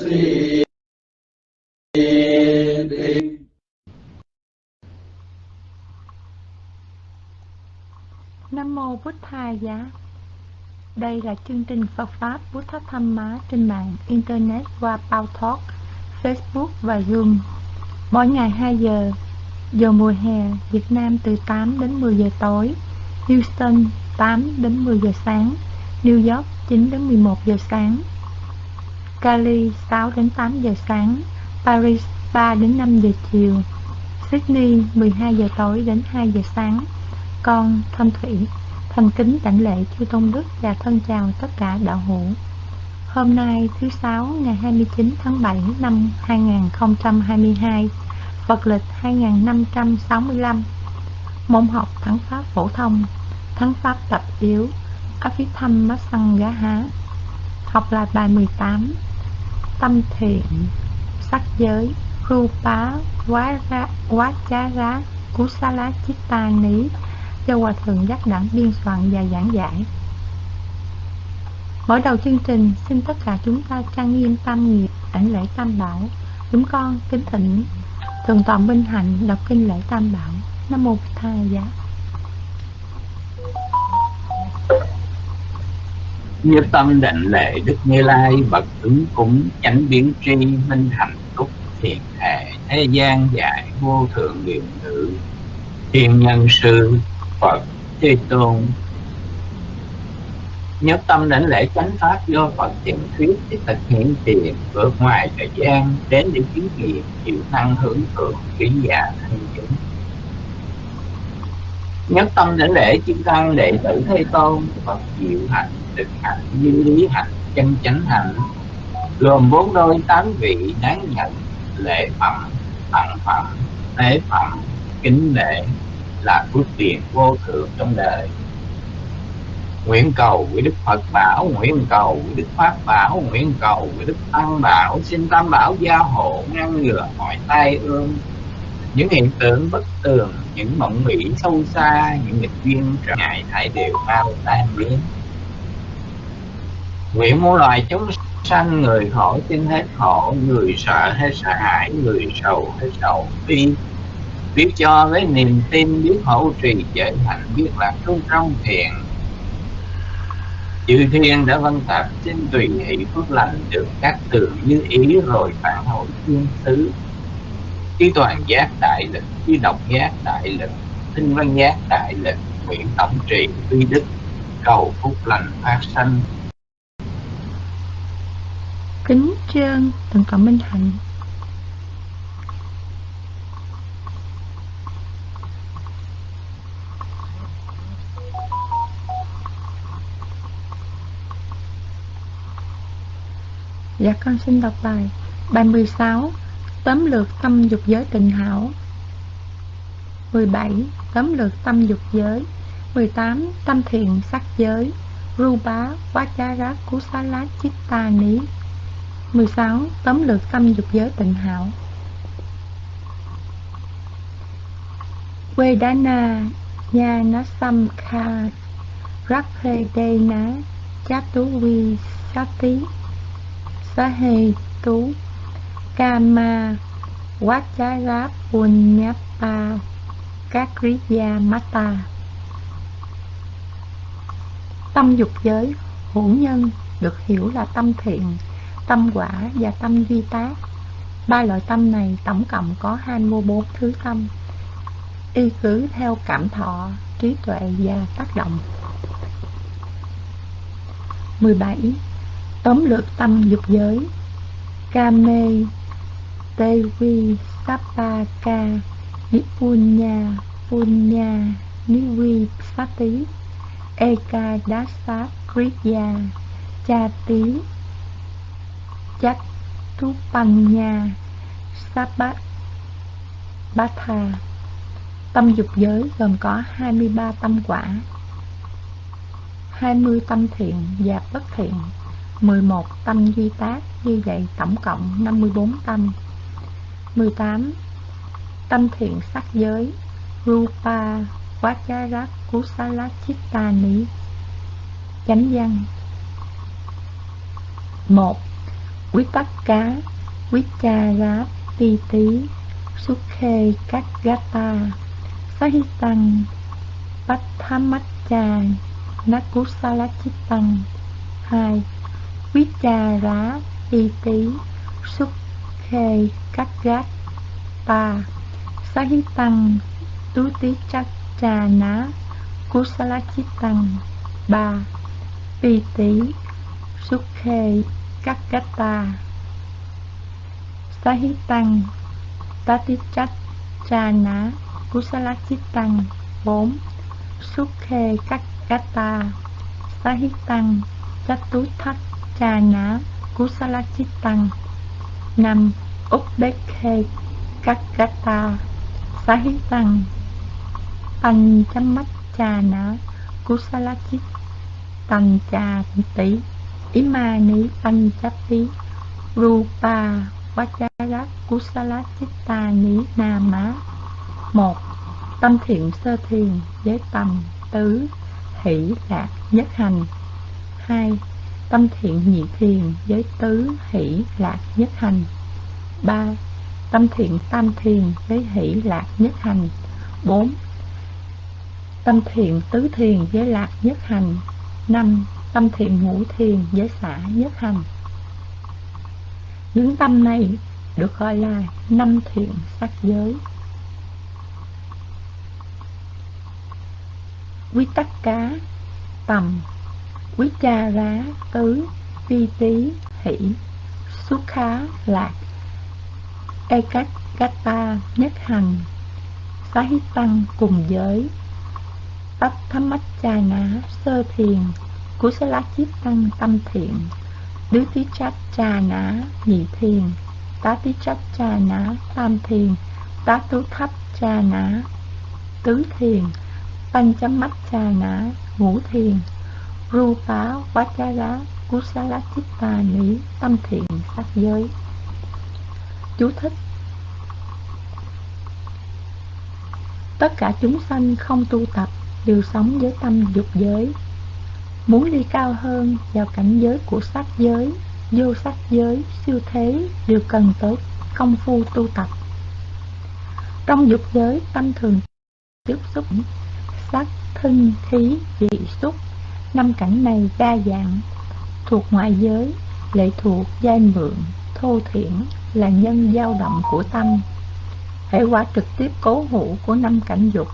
si Nam Mô Bút Tha Giá. Đây là chương trình Phật Pháp Bút Thất Thăm Má trên mạng Internet qua Talk, Facebook và Zoom. Mỗi ngày 2 giờ Giờ mùa hè Việt Nam từ 8 đến 10 giờ tối Houston 8 đến 10 giờ sáng New York 9 đến 11 giờ sáng. Cali 6 đến 8 giờ sáng, Paris 3 đến 5 giờ chiều, Sydney 12 giờ tối đến 2 giờ sáng. Con, Thanh Thủy, Thành kính đảnh lễ chư Tôn Đức và thân chào tất cả đạo hữu. Hôm nay, thứ Sáu, ngày 29 tháng 7 năm 2022 Phật lịch 2565 Môn học Thắng Pháp Phổ thông, Thắng Pháp tập yếu Abhitham Há. Học là bài 18 Tâm thiện Sắc giới Rupa lá chít ta Ní do Hòa Thượng Giác Đẳng biên soạn và giảng giải. Mở đầu chương trình, xin tất cả chúng ta trang nghiêm tam nghiệp, ảnh lễ tam bảo. Chúng con kính thỉnh thường toàn Minh Hạnh đọc kinh lễ tam bảo. Nam Mô Tha Giá. Như tâm định lệ Đức Như Lai, bậc ứng cúng, chánh biến tri, minh hạnh túc thiện hệ, thế gian dạy, vô thượng nguyện ngữ, thiên nhân sư, Phật Thế Tôn. Nhất tâm định lễ chánh pháp do Phật thiện thuyết để thực hiện tiền vượt ngoài thời gian, đến để chứng nghiệm, chịu năng hưởng thượng kỹ giả thành chứng nhất tâm đến lễ chư tăng đệ tử thế tôn. Phật diệu hạnh, thực hạnh, như lý hạnh, chân chánh hạnh. Gồm bốn đôi tám vị đáng nhận, lễ phẩm, tặng phẩm, tế phẩm, kính lễ là phước tiền vô thượng trong đời. Nguyện cầu với đức phật bảo, nguyện cầu với đức pháp bảo, nguyện cầu với đức tăng bảo. Xin tam bảo gia hộ ngăn ngừa mọi tai ương. Những hiện tượng bất tường những mộng mỹ sâu xa, những nghịch duyên trở ngại thải đều bao tan biến. Nguyện muôn loài chúng sanh, người khổ trên hết khổ người sợ hết sợ hãi, người sầu hết sầu bi. Biết cho với niềm tin, biết hậu trì trở thành biết là trung trong thiện chư thiên đã vân tập trên tùy hỷ phước lành, được các tường như ý rồi phản hồi thiên xứ chư toàn giác đại lực trí độc giác đại lực tinh văn giác đại lực nguyện tổng trì, uy đức, cầu phúc lành phát sanh. Kính trơn thượng tọa minh hạnh Dạ con xin đọc bài Bài 16 Tóm lược tâm dục giới tịnh hảo 17. Tóm lược tâm dục giới 18. Tâm thiện sắc giới Rupa Vajara Kusala, Chitta Ní 16. Tóm lược tâm dục giới tịnh hảo Vedana Nhana Samkha Rapedena Chatu Vi Sati Sahe Tú Kama Vajara Punyapa Kakriya Mata Tâm dục giới hữu nhân được hiểu là tâm thiện, tâm quả và tâm duy tác. Ba loại tâm này tổng cộng có 24 thứ tâm, y cứ theo cảm thọ, trí tuệ và tác động. 17. Tóm lược tâm dục giới Kame Devi Sapaka Nipunya Punya Nivi Sati Eka Dasa Kriya Chati Chatupanya Sabat Batha Tâm dục giới gồm có 23 tâm quả 20 tâm thiện và bất thiện 11 tâm duy tác như vậy tổng cộng 54 tâm. 18 tâm thiện sắc giới, Rupa Vacharat Kusala Chittani Chánh văn 1. Quý tắc cá Quý cha rá ti tí Súc khê các gata Sahitang Pathamaccha Nakusalachitang 2. Vicha rá ti tí Súc khê các gát ta Sahitang Tú tí chắc trà ná Kusalachitang 3. Pi tí sukhe khê, các gát ta Sahitang Tatichak Trà ná Kusalachitang 4. Súc khê các gata Sahitang Chatu thắc Trà ná năm 5. Kakata các Sahitang Panchamachana Kusalachit Tancha Tỷ Imani Panchati Rupa Vajara Kusalachitani Nama một Tâm thiện sơ thiền với tầm, tứ, hỷ lạc, nhất hành hai, Tâm thiện nhị thiền với tứ, hỷ lạc, nhất hành ba, Tâm thiện tam thiền với hỷ lạc nhất hành. Bốn, Tâm thiện tứ thiền với lạc nhất hành. Năm, Tâm thiện ngũ thiền với xả nhất hành. Những tâm này được gọi là năm thiện sắc giới. Quy tắc cá, Tầm. Quý cha rá tứ, vi tí hỷ, Xuất khá, lạc E cách nhất Hằng Xá tăng cùng giới Tách thấm mách cha ná sơ thiền, Cú xá lá chiết tăng tâm thiện, Đứ tí chát cha ná nhị thiền, Tá tí chát cha ná tam thiền, Tá tú thấp cha ná tứ thiền Banh chấm mắt cha ná ngũ thiền, Ru phá quá cha rá Cú xá lá chiết tà tâm thiện sắc giới. Chú thích. Tất cả chúng sanh không tu tập đều sống với tâm dục giới. Muốn đi cao hơn vào cảnh giới của sắc giới, vô sắc giới, siêu thế đều cần tới công phu tu tập. Trong dục giới tâm thường tiếp xúc sắc, thân, khí, vị, xúc. Năm cảnh này đa dạng Thuộc ngoại giới, lệ thuộc, giai mượn, thô thiển là nhân dao động của tâm hệ quả trực tiếp cố hữu của năm cảnh dục,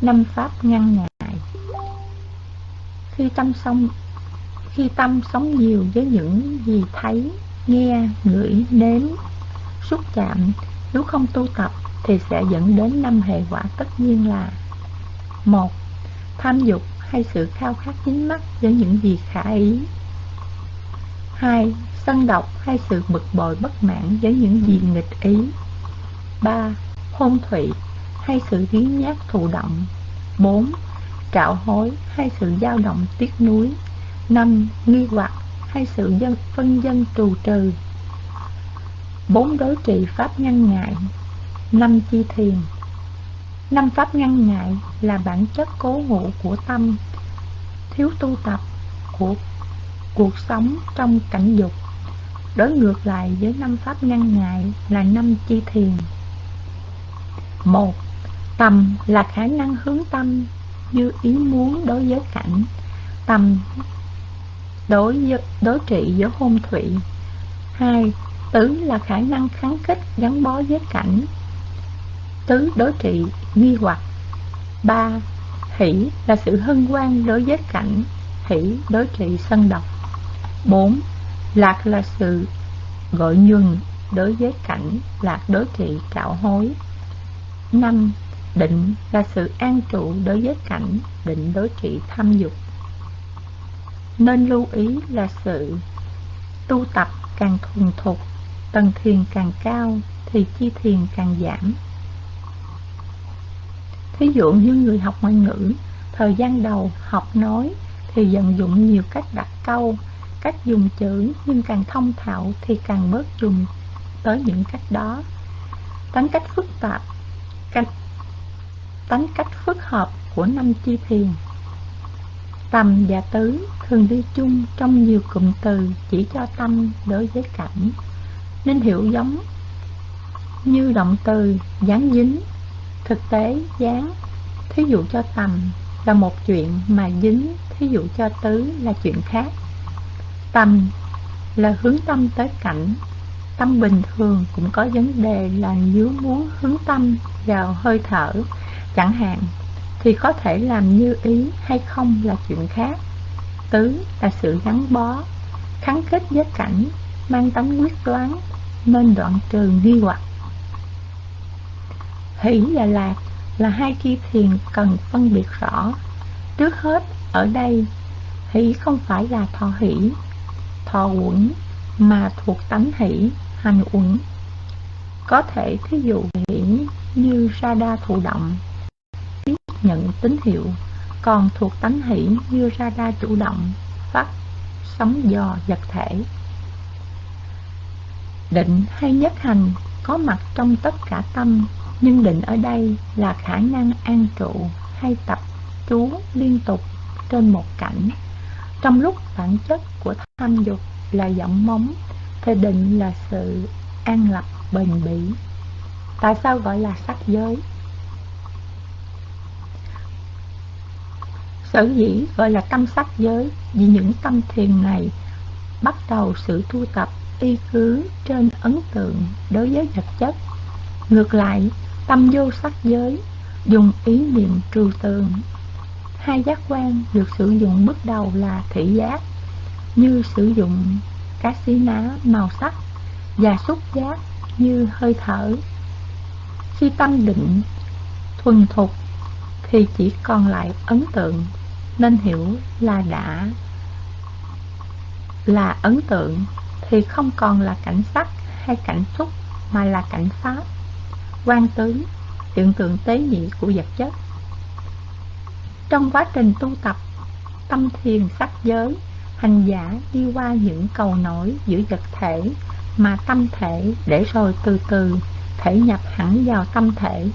năm pháp ngăn ngại. Khi tâm sống khi tâm sống nhiều với những gì thấy, nghe, ngửi, nếm, xúc chạm, nếu không tu tập thì sẽ dẫn đến năm hệ quả tất nhiên là, một, tham dục hay sự khao khát chính mắt với những gì khả ý. Hai sân độc hay sự bực bội bất mãn với những gì nghịch ý 3. Hôn thủy hay sự biến nhát thụ động 4. Trạo hối hay sự dao động tiếc nuối 5. Nghi hoặc hay sự dân, phân dân trù trừ bốn, đối trị pháp ngăn ngại năm, chi thiền năm, pháp ngăn ngại là bản chất cố ngụ của tâm, thiếu tu tập, của cuộc sống trong cảnh dục đối ngược lại với năm pháp ngăn ngại là năm chi thiền. Một Tầm là khả năng hướng tâm như ý muốn đối với cảnh. Tầm đối với, đối trị với hôn thủy. Hai Tứ là khả năng kháng kích gắn bó với cảnh. Tứ đối trị nghi hoặc. Ba Hỷ là sự hân hoan đối với cảnh. Hỷ đối trị sân độc. Bốn Lạc là sự gọi nhuần đối với cảnh Lạc đối trị cạo hối 5. Định là sự an trụ đối với cảnh Định đối trị tham dục Nên lưu ý là sự tu tập càng thuần thục, Tầng thiền càng cao Thì chi thiền càng giảm Thí dụ như người học ngoại ngữ, Thời gian đầu học nói Thì vận dụng nhiều cách đặt câu Cách dùng chữ Nhưng càng thông thạo Thì càng bớt dùng tới những cách đó. Tánh cách phức tạp cách tánh cách phức hợp của năm chi thiền. Tầm và tứ thường đi chung trong nhiều cụm từ chỉ cho tâm đối với cảnh, nên hiểu giống như động từ dán dính, thực tế dán, thí dụ cho tầm là một chuyện mà dính, thí dụ cho tứ là chuyện khác. Tầm là hướng tâm tới cảnh, tâm bình thường cũng có vấn đề là nếu muốn hướng tâm vào hơi thở, chẳng hạn thì có thể làm như ý hay không là chuyện khác. Tứ là sự gắn bó, kháng kết với cảnh, mang tính quyết đoán, nên đoạn trừ nghi hoặc. Hỷ và lạc là hai chi thiền cần phân biệt rõ. Trước hết, ở đây, hỷ không phải là thọ hỷ, thọ uẩn, mà thuộc tánh hỷ, hành uẩn. Có thể thí dụ hỷ như ra đa thụ động, tiếp nhận tín hiệu còn thuộc tánh hỷ như radar chủ động phát sóng dò vật thể định hay nhất hành có mặt trong tất cả tâm nhưng định ở đây là khả năng an trụ hay tập trú liên tục trên một cảnh trong lúc bản chất của tham dục là vọng móng thì định là sự an lập bền bỉ tại sao gọi là sắc giới Sở dĩ gọi là tâm sắc giới vì những tâm thiền này bắt đầu sự tu tập y cứ trên ấn tượng đối với vật chất. Ngược lại, tâm vô sắc giới dùng ý niệm trừu tượng. Hai giác quan được sử dụng bước đầu là thị giác, như sử dụng các xí ná màu sắc và xúc giác như hơi thở. Khi tâm định thuần thục thì chỉ còn lại ấn tượng nên hiểu là đã. Là ấn tượng thì không còn là cảnh sắc hay cảnh xúc mà là cảnh pháp. Quan tướng hiện tượng tế nhị của vật chất trong quá trình tu tập, tâm thiền sắc giới, hành giả đi qua những cầu nổi giữa vật thể mà tâm thể để rồi từ từ thể nhập hẳn vào tâm thể.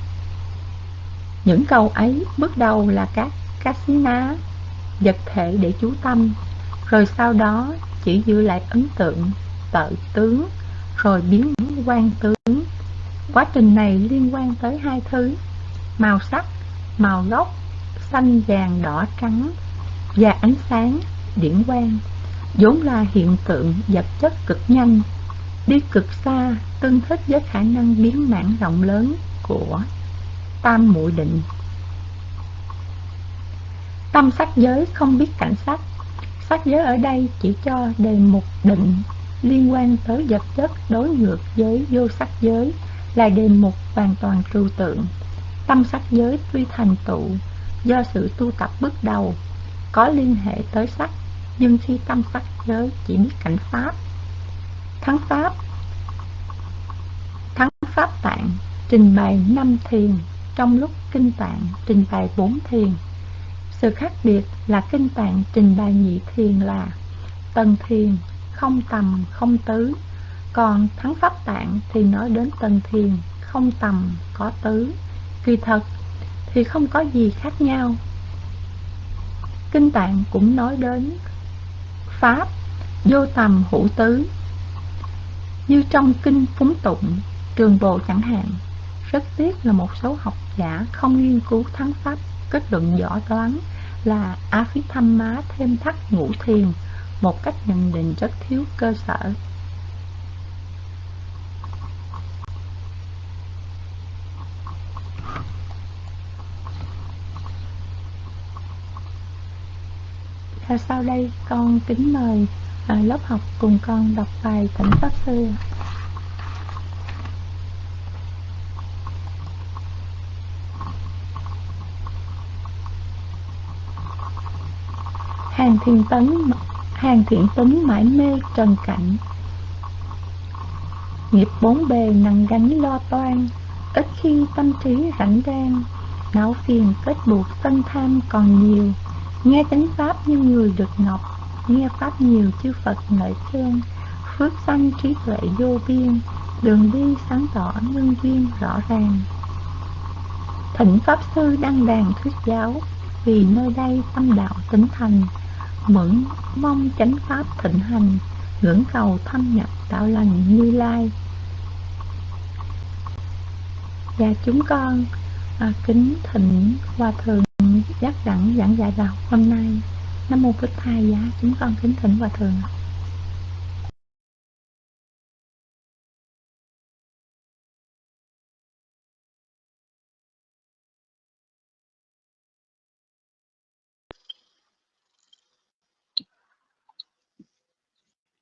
Những cầu ấy bước đầu là các casina, vật thể để chú tâm, rồi sau đó chỉ giữ lại ấn tượng tự tướng, rồi biến quan tướng. Quá trình này liên quan tới hai thứ, màu sắc, màu gốc xanh, vàng, đỏ, trắng và ánh sáng điển quang, vốn là hiện tượng vật chất cực nhanh, đi cực xa, tương thích với khả năng biến mảng rộng lớn của tam muội định Tâm sắc giới không biết cảnh sắc Sắc giới ở đây chỉ cho đề mục định liên quan tới vật chất đối ngược với vô sắc giới là đề mục hoàn toàn trừu tượng. Tâm sắc giới tuy thành tựu do sự tu tập bước đầu có liên hệ tới sắc, nhưng khi tâm sắc giới chỉ biết cảnh pháp, thắng pháp, thắng pháp tạng trình bày năm thiền trong lúc kinh tạng trình bày bốn thiền. Sự khác biệt là kinh tạng trình bày nhị thiền là tầng thiền, không tầm, không tứ. Còn thắng pháp tạng thì nói đến tầng thiền, không tầm, có tứ. Kỳ thật thì không có gì khác nhau. Kinh tạng cũng nói đến Pháp, vô tầm hữu tứ. Như trong kinh phúng tụng, trường bộ chẳng hạn Rất tiếc là một số học giả không nghiên cứu thắng pháp. Kết luận võ đoán là a phí thăm má thêm thắt ngũ thiền một cách nhận định rất thiếu cơ sở. Và sau đây con kính mời à, lớp học cùng con đọc bài Thỉnh Pháp Sư. Hàng thiền tấn hàng thiện tấn mãi mê trần cảnh. Nghiệp bốn bề nặng gánh lo toan ít khi tâm trí rảnh rang. Não phiền kết buộc sân tham còn nhiều nghe chánh pháp như người được ngọc nghe pháp nhiều chư phật lợi khen. Phước sanh trí tuệ vô biên đường đi sáng tỏ nhân duyên rõ ràng. Thỉnh pháp sư đăng đàn thuyết giáo vì nơi đây tâm đạo tính thành mẫn mong chánh pháp thịnh hành ngưỡng cầu thâm nhập đạo lành như lai. Và chúng con à, kính thỉnh hòa thượng giác đẳng giảng dạy đạo hôm nay nam mô bích thầy giá chúng con kính thỉnh hòa thượng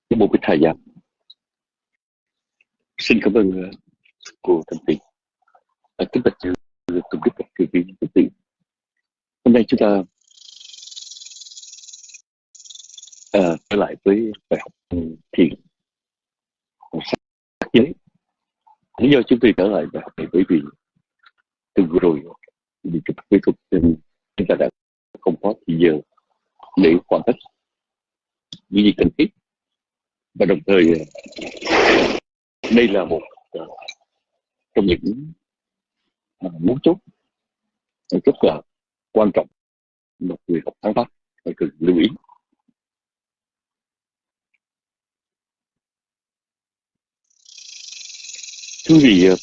Nam mô Bích Thầy Giá Xin cảm ơn ờ, cô Thanh Tuyền. À, kính bạch chư Tùng Đức Cư Viên Thanh Tuyền. Hôm nay chúng ta à, trở lại với bài học thiền sắc giới. Lý do chúng tôi trở lại bài học này bởi vì từ vừa rồi thì chúng tôi thuật nên chúng ta đã không có thời giờ để hoàn tất những gì cần thiết và đồng thời ờ, đây là một ờ, trong những mấu chốt rất là quan trọng mà người học sáng pháp phải cần lưu ý. Thưa quý vị ờ,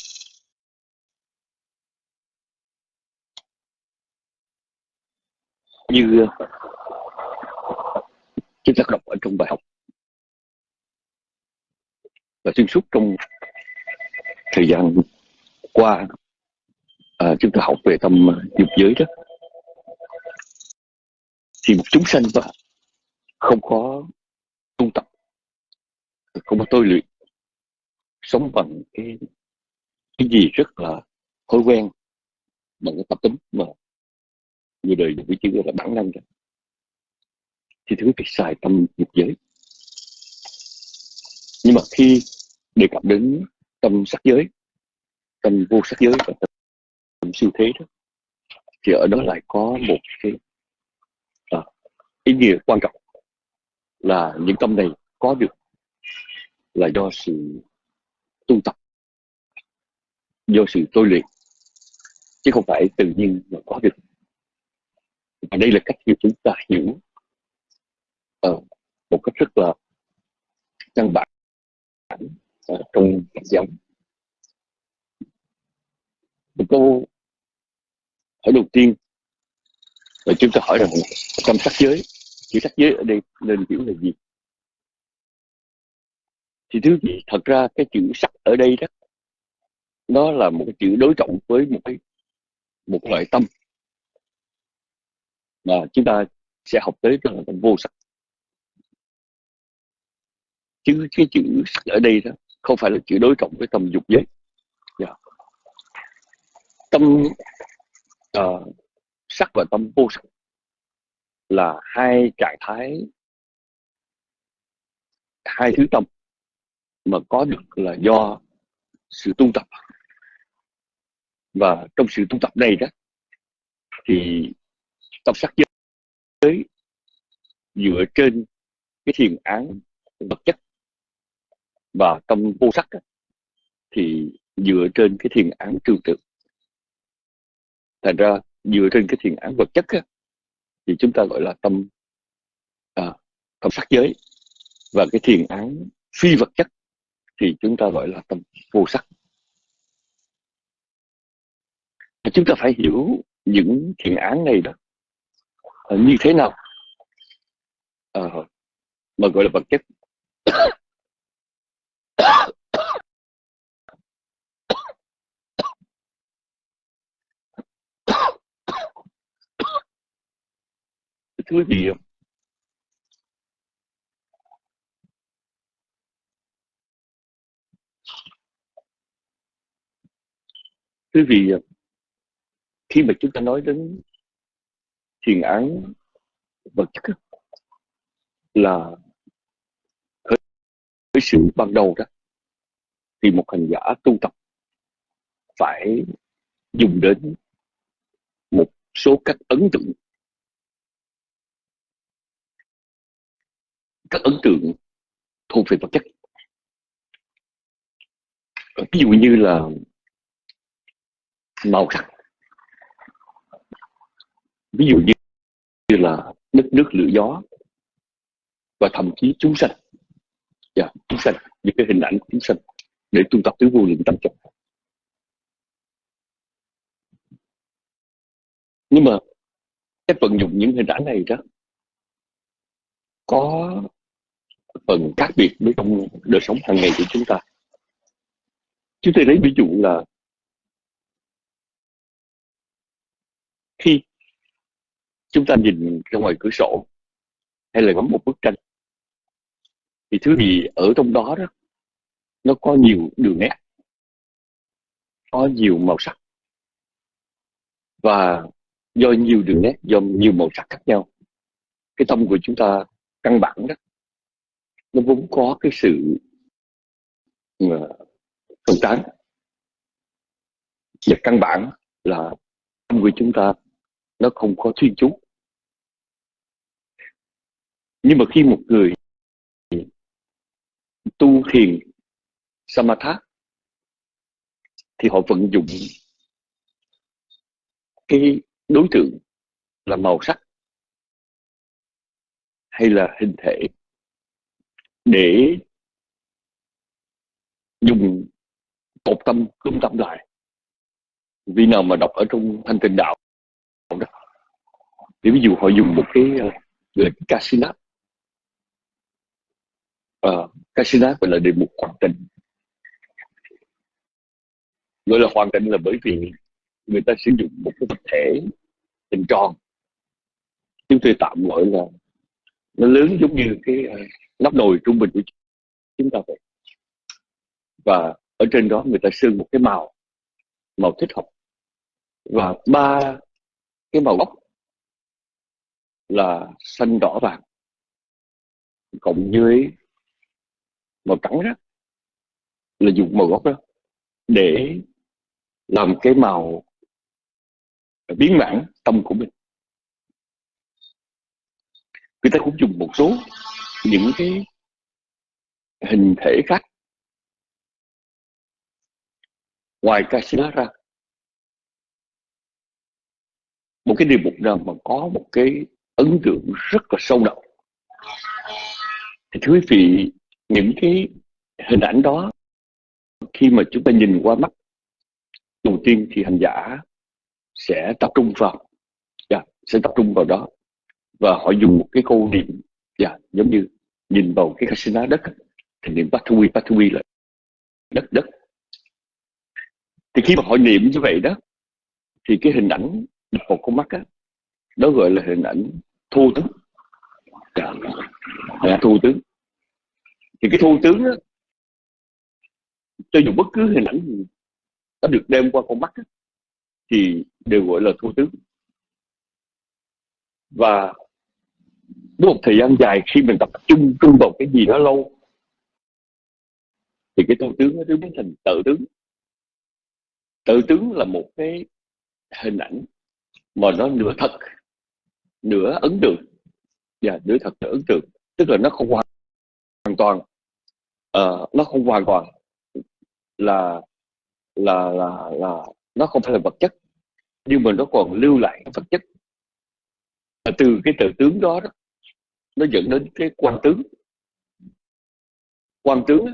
như ờ, chúng ta đọc ở trong bài học và xuyên suốt trong thời gian qua à, chúng ta học về tâm dục giới đó thì một chúng sanh đó không có tu tập. Không có tôi luyện. Sống bằng cái cái gì rất là thói quen. Bằng cái tập tính mà người đời với chữ là bản năng rồi thì thứ phải xài tâm dục giới. Nhưng mà khi đề cập đến tâm sắc giới, tâm vô sắc giới và tâm siêu thế đó, thì ở đó lại có một cái ý nghĩa quan trọng là những tâm này có được là do sự tu tập do sự tôi luyện chứ không phải tự nhiên mà có được. Và đây là cách như chúng ta hiểu uh, một cách rất là căn bản uh, trong Phật giáo. Một câu hỏi đầu tiên là chúng ta hỏi rằng trong sắc giới chữ sắc giới ở đây nên hiểu là gì? Thì thứ gì? Thật ra cái chữ sắc ở đây đó nó là một cái chữ đối trọng với một cái một loại tâm. Mà chúng ta sẽ học tới đó là tâm vô sắc. Chứ cái chữ sắc ở đây đó không phải là chữ đối trọng với tâm dục giới. Yeah. Tâm uh, sắc và tâm vô sắc là hai trạng thái, hai thứ tâm mà có được là do sự tu tập. Và trong sự tu tập này đó, thì tâm sắc giới dựa trên cái thiền án vật chất và tâm vô sắc thì dựa trên cái thiền án trừu tượng. Thành ra dựa trên cái thiền án vật chất thì chúng ta gọi là tâm à, tâm sắc giới. Và cái thiền án phi vật chất thì chúng ta gọi là tâm vô sắc. Chúng ta phải hiểu những thiền án này đó à, như thế nào à, mà gọi là vật chất. Quý vị không? quý vị, khi mà chúng ta nói đến thiền án vật chất là với sự ban đầu đó, thì một hành giả tu tập phải dùng đến một số cách ấn tượng các ấn tượng thuộc về vật chất. Ờ, ví dụ như là màu sắc. Ví dụ như như là đất nước lửa gió và thậm chí chúng sanh. Yeah, chúng sanh những cái hình ảnh của chúng sanh để tu tập tứ vô lượng tâm trọng nhưng mà cái vận dụng những hình ảnh này đó có phần khác biệt với trong đời sống hàng ngày của chúng ta. Chúng tôi lấy ví dụ là khi chúng ta nhìn ra ngoài cửa sổ hay là ngắm một bức tranh, thì thứ gì ở trong đó đó, nó có nhiều đường nét, có nhiều màu sắc, và do nhiều đường nét, do nhiều màu sắc khác nhau, cái tâm của chúng ta căn bản đó nó vốn có cái sự ờ, phân tán. Và căn bản là tâm của chúng ta nó không có chuyên chú nhưng mà khi một người tu thiền samatha thì họ vận dụng cái đối tượng là màu sắc hay là hình thể để dùng cột tâm cương tâm lại. Vì nào mà đọc ở trong thanh tịnh đạo đó thì ví dụ họ dùng một cái gọi là casino uh, casino gọi là đề mục hoàn tịnh. Gọi là hoàn tịnh là bởi vì người ta sử dụng một cái vật thể hình tròn. Chúng tôi tạm gọi là nó lớn giống như cái ờ, nắp nồi trung bình của chúng ta vậy. Và ở trên đó người ta sơn một cái màu màu thích hợp. Và ba cái màu gốc là xanh đỏ vàng, cộng với màu trắng đó, là dùng màu gốc đó để làm cái màu ờ, biến mãn tâm của mình người ta cũng dùng một số những cái hình thể khác. Ngoài casino ra một cái điều mục nào mà có một cái ấn tượng rất là sâu đậm. Thì thưa quý vị những cái hình ảnh đó khi mà chúng ta nhìn qua mắt đầu tiên thì hành giả sẽ tập trung vào yeah, dạ, sẽ tập trung vào đó và họ dùng một cái câu niệm dạ, giống như nhìn vào cái casino đất thì niệm pathui pathui là đất đất. Thì khi mà họ niệm như vậy đó thì cái hình ảnh một con mắt á đó gọi là hình ảnh thu tướng. Dạ, là dạ, thu tướng. Thì cái thu tướng á cho dù bất cứ hình ảnh gì nó được đem qua con mắt á, thì đều gọi là thu tướng. Và với một thời gian dài khi mình tập trung trung vào cái gì đó lâu thì cái thu tướng nó biến thành tự tướng. Tự tướng là một cái hình ảnh mà nó nửa thật nửa ấn tượng. Và yeah, nửa thật nửa ấn tượng. Tức là nó không hoàn toàn uh, nó không hoàn toàn là là là là nó không phải là vật chất nhưng mà nó còn lưu lại vật chất. Từ cái tự tướng đó, đó nó dẫn đến cái quan tướng. Quan tướng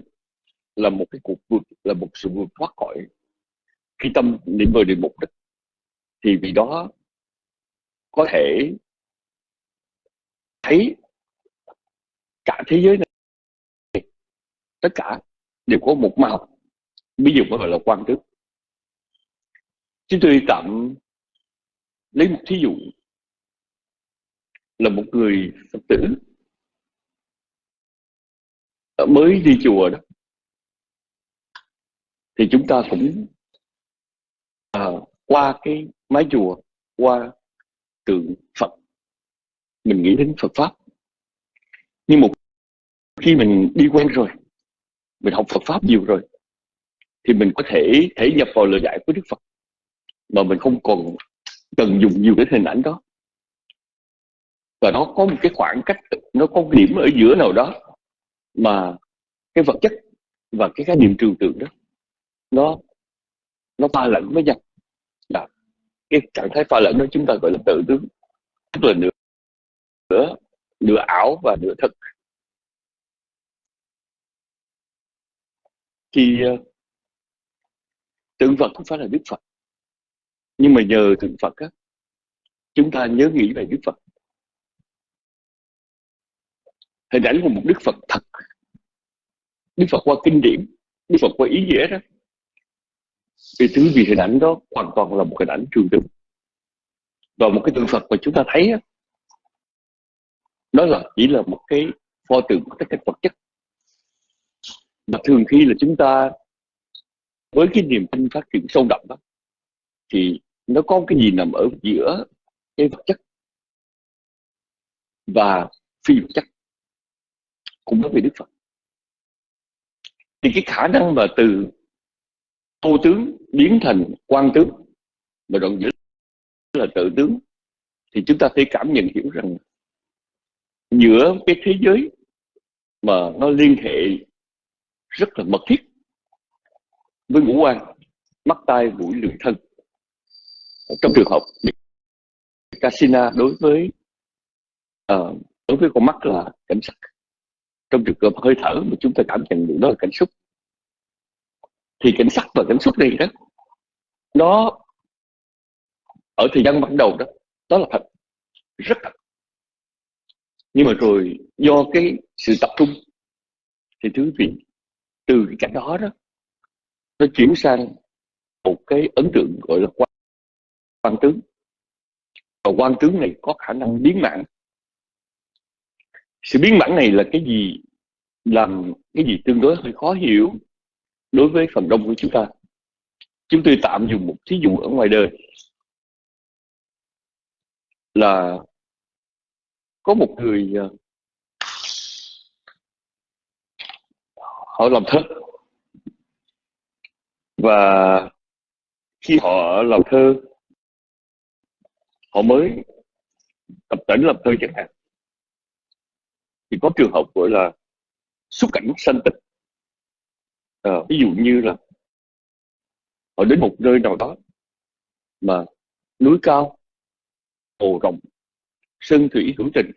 là một cái cuộc vượt là một sự vượt thoát khỏi khi tâm niệm về địa mục đó, thì vì đó có thể thấy cả thế giới này. Tất cả đều có một màu. Ví dụ gọi là quan tướng. Chúng tôi tạm lấy một thí dụ là một người phật tử. Mới đi chùa đó thì chúng ta cũng à, qua cái mái chùa qua tượng Phật. Mình nghĩ đến Phật pháp. Nhưng một khi mình đi quen rồi mình học Phật pháp nhiều rồi thì mình có thể thể nhập vào lời dạy của Đức Phật mà mình không còn cần dùng nhiều cái hình ảnh đó và nó có một cái khoảng cách nó có một điểm ở giữa nào đó mà cái vật chất và cái khái niệm trừu tượng đó nó nó pha lẫn với nhau. Là cái trạng thái pha lẫn đó chúng ta gọi là tự tướng. Tức là nửa nửa ảo và nửa thật. Thì ờ, tượng Phật không phải là Đức Phật. Nhưng mà nhờ tượng Phật á, chúng ta nhớ nghĩ về Đức Phật hình ảnh của một Đức Phật thật. Đức Phật qua kinh điển Đức Phật qua ý nghĩa đó. Vì thứ vì hình ảnh đó hoàn toàn là một hình ảnh trường tượng. Và một cái tượng Phật mà chúng ta thấy đó, đó là chỉ là một cái pho tượng của tất cả vật chất. Mà thường khi là chúng ta với cái niềm tin phát triển sâu đậm đó thì nó có cái gì nằm ở giữa cái vật chất và phi vật chất cũng nói về Đức Phật. Thì cái khả năng mà từ tô tướng biến thành quan tướng và đoạn giữa là tự tướng thì chúng ta thấy cảm nhận hiểu rằng giữa cái thế giới mà nó liên hệ rất là mật thiết với ngũ quan mắt tai mũi lưỡi thân. Trong trường hợp casino đối với uh, đối với con mắt là cảnh sắc trong trường hợp hơi thở mà chúng ta cảm nhận được đó là cảnh xúc. Thì cảnh sắc và cảnh xúc này đó nó ở thời gian ban đầu đó đó là thật rất thật. Nhưng mà rồi do cái sự tập trung thì thứ vị từ cái cảnh đó đó nó chuyển sang một cái ấn tượng gọi là quan, quan tướng. Và quan tướng này có khả năng biến mạng sự biến mãn này là cái gì? Làm cái gì tương đối hơi khó hiểu đối với phần đông của chúng ta. Chúng tôi tạm dùng một thí dụ ở ngoài đời. Là có một người ờ, họ làm thơ. Và khi họ làm thơ, họ mới tập tỉnh làm thơ chẳng hạn thì có trường hợp gọi là xuất cảnh sanh tịch. À, ví dụ như là họ đến một nơi nào đó mà núi cao hồ rộng sơn thủy hữu tình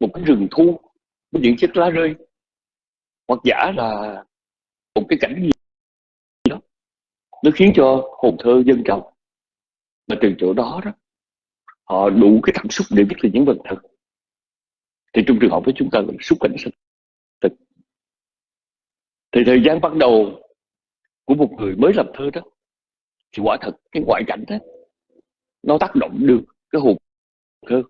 một cái rừng thu với những chiếc lá rơi hoặc giả là một cái cảnh gì đó nó khiến cho hồn thơ dân trào. Mà từ chỗ đó đó họ đủ cái cảm xúc để viết lên những vần thơ thì trong trường hợp với chúng ta là xúc cảnh sinh. Thực thì thời gian bắt đầu của một người mới làm thơ đó thì quả thật cái ngoại cảnh đó, nó tác động được cái hồn thơ.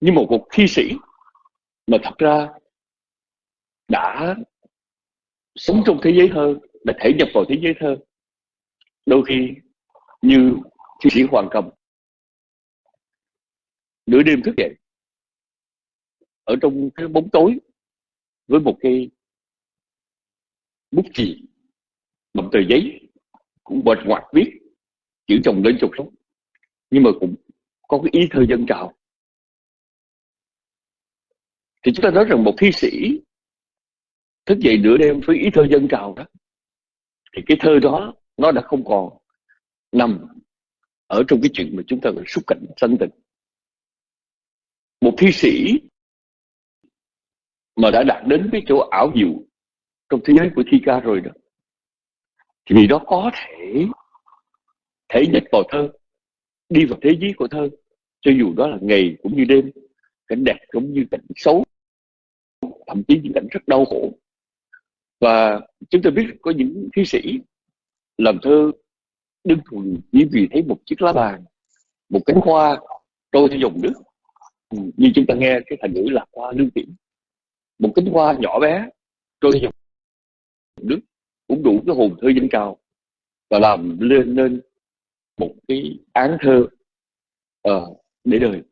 Nhưng một cuộc thi sĩ mà thật ra đã sống trong thế giới thơ, đã thể nhập vào thế giới thơ, đôi khi như thi sĩ hoàng cầm, nửa đêm thức dậy ở trong cái bóng tối với một cái bút chì một tờ giấy cũng bệt ngoặt viết chữ chồng lên chục lắm nhưng mà cũng có cái ý thơ dân trào. Thì chúng ta nói rằng một thi sĩ thức dậy nửa đêm với ý thơ dân trào đó, thì cái thơ đó nó đã không còn nằm ở trong cái chuyện mà chúng ta gọi xúc cảnh sanh tình một thi sĩ mà đã đạt đến cái chỗ ảo diệu trong thế giới của thi ca rồi đó, thì vì đó có thể thể nhất vào thơ, đi vào thế giới của thơ, cho dù đó là ngày cũng như đêm, cảnh đẹp cũng như cảnh xấu, thậm chí những cảnh rất đau khổ. Và chúng ta biết có những thi sĩ làm thơ đơn thuần chỉ vì thấy một chiếc lá bàn một cánh hoa trôi theo dòng nước. Ừ, như chúng ta nghe cái thành ngữ là hoa lương tiễn một cánh hoa nhỏ bé trôi dòng nước cũng đủ cái hồn thơ dân cao và làm lên nên một cái án thơ uh, để đời.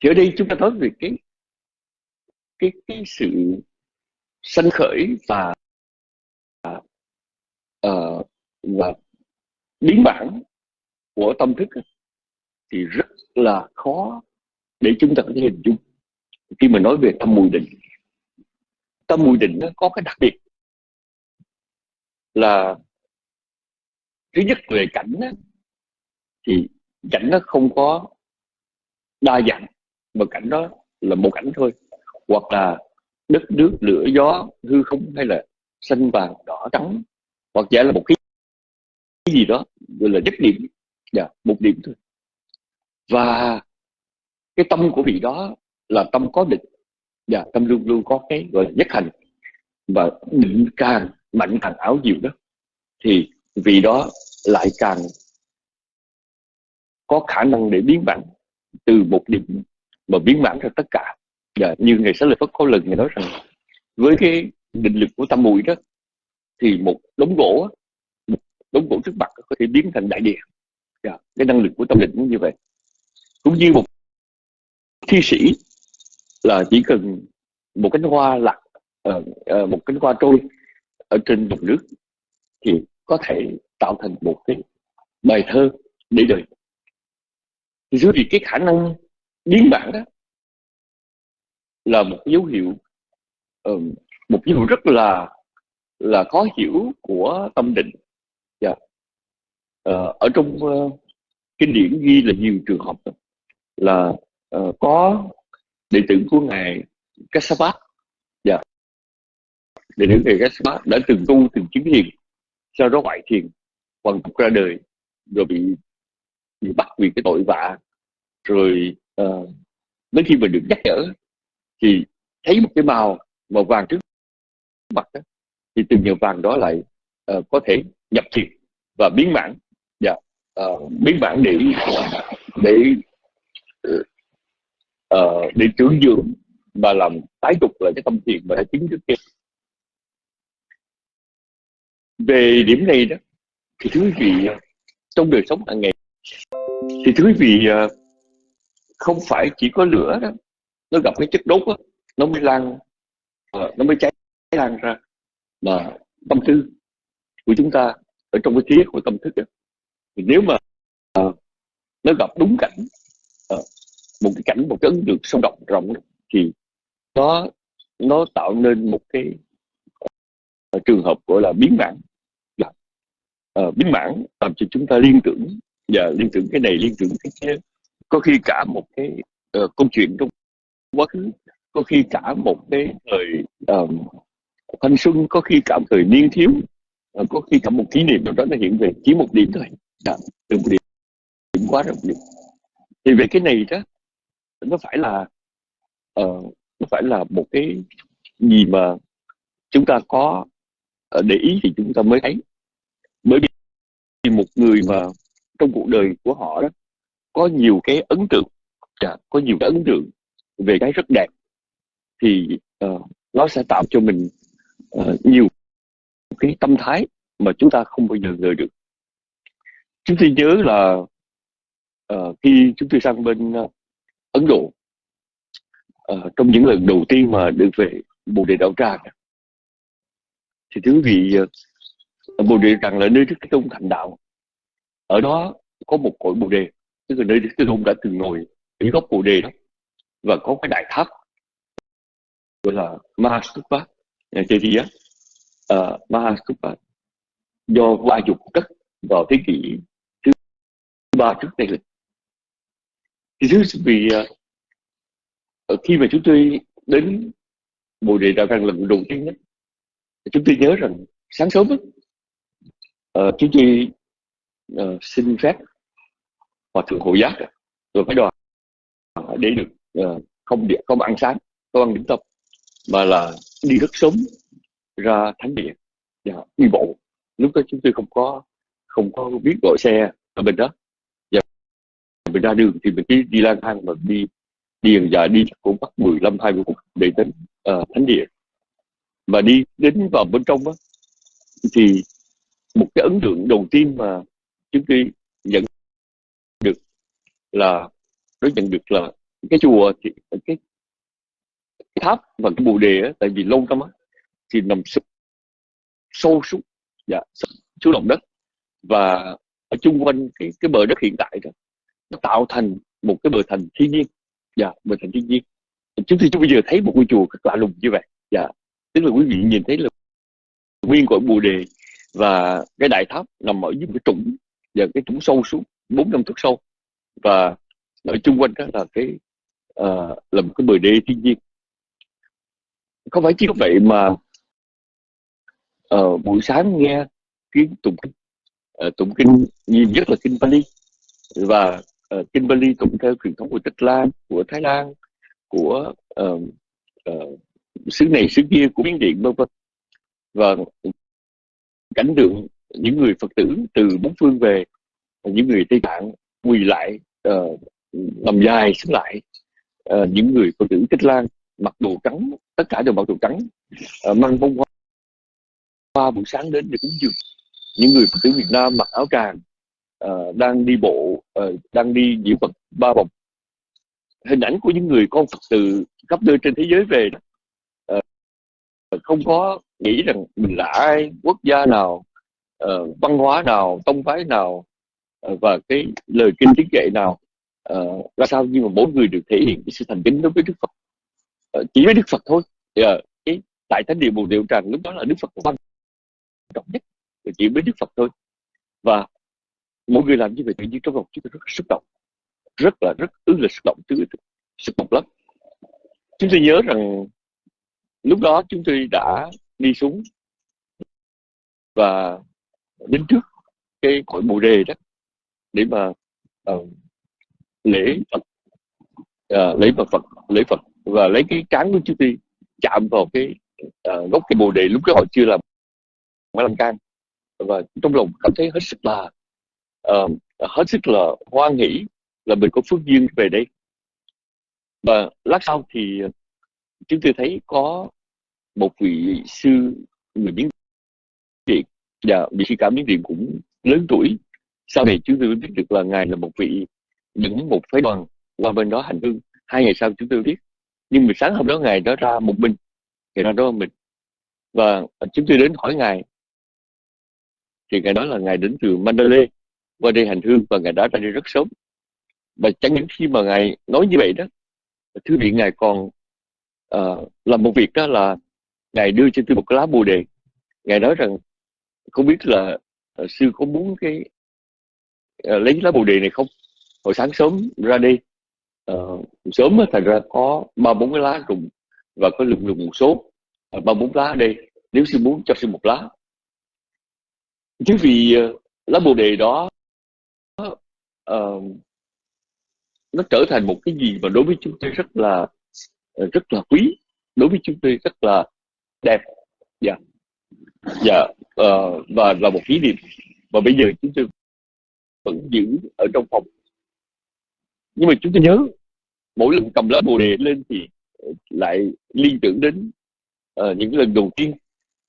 Thì ở đây chúng ta nói về cái cái cái sự sanh khởi và uh, và biến bản của tâm thức thì rất là khó để chúng ta có thể hình dung khi mà nói về tâm mùi định tâm mùi định nó có cái đặc biệt là thứ nhất về cảnh đó, thì cảnh nó không có đa dạng mà cảnh đó là một cảnh thôi. Hoặc là đất nước lửa gió hư không hay là xanh vàng đỏ trắng hoặc giả là một cái gì đó gọi là nhất điểm. Dạ, một điểm thôi. Và cái tâm của vị đó là tâm có định và tâm luôn luôn có cái gọi là nhất hành và định càng mạnh càng áo diệu đó, thì vì đó lại càng có khả năng để biến bản từ một điểm mà biến bản ra tất cả. Và như ngày sáng lời Phật có lần người nói rằng, với cái định lực của tâm mùi đó, thì một đống gỗ, một đống gỗ trước mặt có thể biến thành đại địa. Và cái năng lực của tâm định cũng như vậy. Cũng như một thi sĩ là chỉ cần một cánh hoa lạc uh, ờ, ờ, một cánh hoa trôi ở trên mặt nước thì có thể tạo thành một cái bài thơ để đời thì dưới vì cái khả năng biến bản đó là một dấu hiệu uh, một dấu hiệu rất là là khó hiểu của tâm định yeah. uh, ở trong uh, kinh điển ghi là nhiều trường hợp là uh, có đệ tử của ngài Kassapa dạ. Đệ tử ngài Kassapa đã từng tu từng chứng thiền sau đó ngoại thiền hoàn tục ra đời rồi bị bị bắt vì cái tội vạ. Rồi uh, đến khi mình được nhắc nhở thì thấy một cái màu màu vàng trước mặt đó, thì từ nhờ vàng đó lại uh, có thể nhập thiền và biến mãn. Dạ. Uh, biến mãn để để uh, Ờ, để trưởng dưỡng và làm tái tục lại cái tâm thiền mà đã chứng trước kia về điểm này đó thì thưa quý vị trong đời sống hàng ngày thì thưa quý vị ờ, không phải chỉ có lửa đó nó gặp cái chất đốt đó, nó mới lan ờ, nó mới cháy lan ra mà tâm tư của chúng ta ở trong cái trí của tâm thức đó. thì nếu mà nó gặp đúng cảnh một cái cảnh một cái ấn tượng sâu động rộng thì nó nó tạo nên một cái uh, trường hợp gọi là biến bản uh, dạ. ờ, biến bản làm cho chúng ta liên tưởng và liên tưởng cái này liên tưởng cái kia. Có khi cả một cái uh, câu chuyện trong quá khứ có khi cả một cái thời uh, thanh xuân có khi cả một thời niên thiếu uh, có khi cả một kỷ niệm nào đó nó hiện về chỉ một điểm thôi. Dạ, từ một điểm, điểm quá rộng điểm thì về cái này đó nó phải là uh, nó phải là một cái gì mà chúng ta có ờ, để ý thì chúng ta mới thấy. Bởi vì một người mà trong cuộc đời của họ đó có nhiều cái ấn tượng dạ, có nhiều cái ấn tượng về cái rất đẹp thì uh, nó sẽ tạo cho mình uh, nhiều cái tâm thái mà chúng ta không bao giờ ngờ được. Chúng tôi nhớ là uh, khi chúng tôi sang bên uh, Ấn Độ. Uh, trong những lần đầu tiên mà được về Bồ Đề Đạo Tràng. Thì thưa quý vị uh, Bồ Đề Tràng là nơi Đức Thế Tôn thành đạo. Ở đó có một cội Bồ Đề tức là nơi Đức Thế Tôn đã từng ngồi ở gốc Bồ Đề đó và có cái đại tháp gọi là Mahastupa nhà chơi gì á. Ờ, uh, Mahastupa do qua dục cất vào thế kỷ thứ ba trước đây lịch thì thứ vì à, ờ, khi mà chúng tôi đến bồ đề đạo tràng lần đầu tiên nhất chúng tôi nhớ rằng sáng sớm uh, chúng tôi uh, xin phép hòa thượng hộ giác rồi phải đoàn để được uh, không điện không ăn sáng không ăn điểm tâm mà là đi rất sớm ra thánh địa và đi bộ. Lúc đó chúng tôi không có không có biết gọi xe ở bên đó mình ra đường thì mình đi, đi lang thang mà đi điền và đi cũng mất 15 20 phút để đến uh, thánh địa. Và đi đến vào bên trong đó, thì một cái ấn tượng đầu tiên mà chúng tôi nhận được là nó nhận được là cái chùa thì cái, cái tháp và cái bồ đề á, tại vì lâu lắm á thì nằm sâu, sâu xuống dạ, xuống lòng đất. Và ở chung quanh cái cái bờ đất hiện tại đó nó tạo thành một cái bờ thành thiên nhiên. Dạ bờ thành thiên nhiên. Chúng tôi bây giờ thấy một ngôi chùa rất lạ lùng như vậy. Dạ tức là quý vị nhìn thấy là nguyên cội bồ đề và cái đại tháp nằm ở dưới cái trũng và cái trũng sâu xuống bốn năm thước sâu. Và ở chung quanh đó là cái uh, là một cái bờ đê thiên nhiên. Không phải chỉ có vậy mà uh, buổi sáng nghe tiếng tụng kinh uh, tụng kinh nhiều nhất là kinh Pali. Và Ờ, uh, kinh cũng theo truyền thống của Tích Lan của Thái Lan của uh, uh, xứ này xứ kia của miến điện vân vân. Và cảnh tượng những người phật tử từ bốn phương về những người tây tạng quỳ lại uh, nằm dài xuống lại uh, những người phật tử tích lan mặc đồ trắng tất cả đều mặc đồ trắng uh, mang bông hoa hoa buổi sáng đến để cúng dường. Những người phật tử việt nam mặc áo tràng uh, đang đi bộ uh, đang đi diễu phật ba vòng. Hình ảnh của những người con phật tử khắp nơi trên thế giới về uh, không có nghĩ rằng mình là ai quốc gia nào uh, văn hóa nào tông phái nào uh, và cái lời kinh tiếng kệ nào uh, ra sao nhưng mà mỗi người được thể hiện cái sự thành kính đối với đức phật. Uh, chỉ với đức phật thôi. Uh, cái tại thánh địa bồ điệu tràng lúc đó là đức phật quan trọng nhất chỉ với đức phật thôi. Và mỗi người làm như vậy tự nhiên trong lòng chúng ta rất xúc động. Rất là rất ư là xúc động chứ xúc động lắm. Chúng tôi nhớ rằng lúc đó chúng tôi đã đi xuống và đến trước cái cội bồ đề đó để mà uh, lễ phật uh, lễ phật phật lễ phật và lấy cái trán của chúng tôi chạm vào cái uh, gốc cái bồ đề. Lúc đó họ chưa làm mã lan can và trong lòng cảm thấy hết sức là uh, hết sức là hoan hỷ là mình có phước duyên về đây. Và lát sau thì chúng tôi thấy có một vị sư người miếng điện và vị sư cả miếng điện cũng lớn tuổi. Sau này chúng tôi biết được là ngài là một vị dẫn một phái đoàn qua bên đó hành hương. Hai ngày sau chúng tôi biết. Nhưng mà sáng hôm đó ngài đó ra một mình. Ngài ra đó mình. Và chúng tôi đến hỏi ngài. Thì ngài nói là ngài đến từ Mandalay qua đây hành hương và ngài đã ra đi rất sớm. Và chẳng những khi mà ngài nói như vậy đó thứ vị ngài còn uh, làm một việc đó là ngài đưa cho tôi một cái lá bồ đề. Ngài nói rằng không biết là uh, sư có muốn cái uh, lấy lá bồ đề này không? Hồi sáng sớm ra đi uh, sớm thành ra có ba bốn cái lá rụng và có lùng lùng một số ba bốn lá ở đây. Nếu sư muốn cho sư một lá. Chứ vì uh, lá bồ đề đó uh, nó trở thành một cái gì mà đối với chúng tôi rất là ờ, rất là quý đối với chúng tôi rất là đẹp. Dạ. Dạ uh, và là một kỷ niệm. Và bây giờ chúng tôi vẫn giữ ở trong phòng. Nhưng mà chúng tôi nhớ mỗi lần cầm lá bồ đề lên thì ờ, lại liên tưởng đến uh, những lần đầu tiên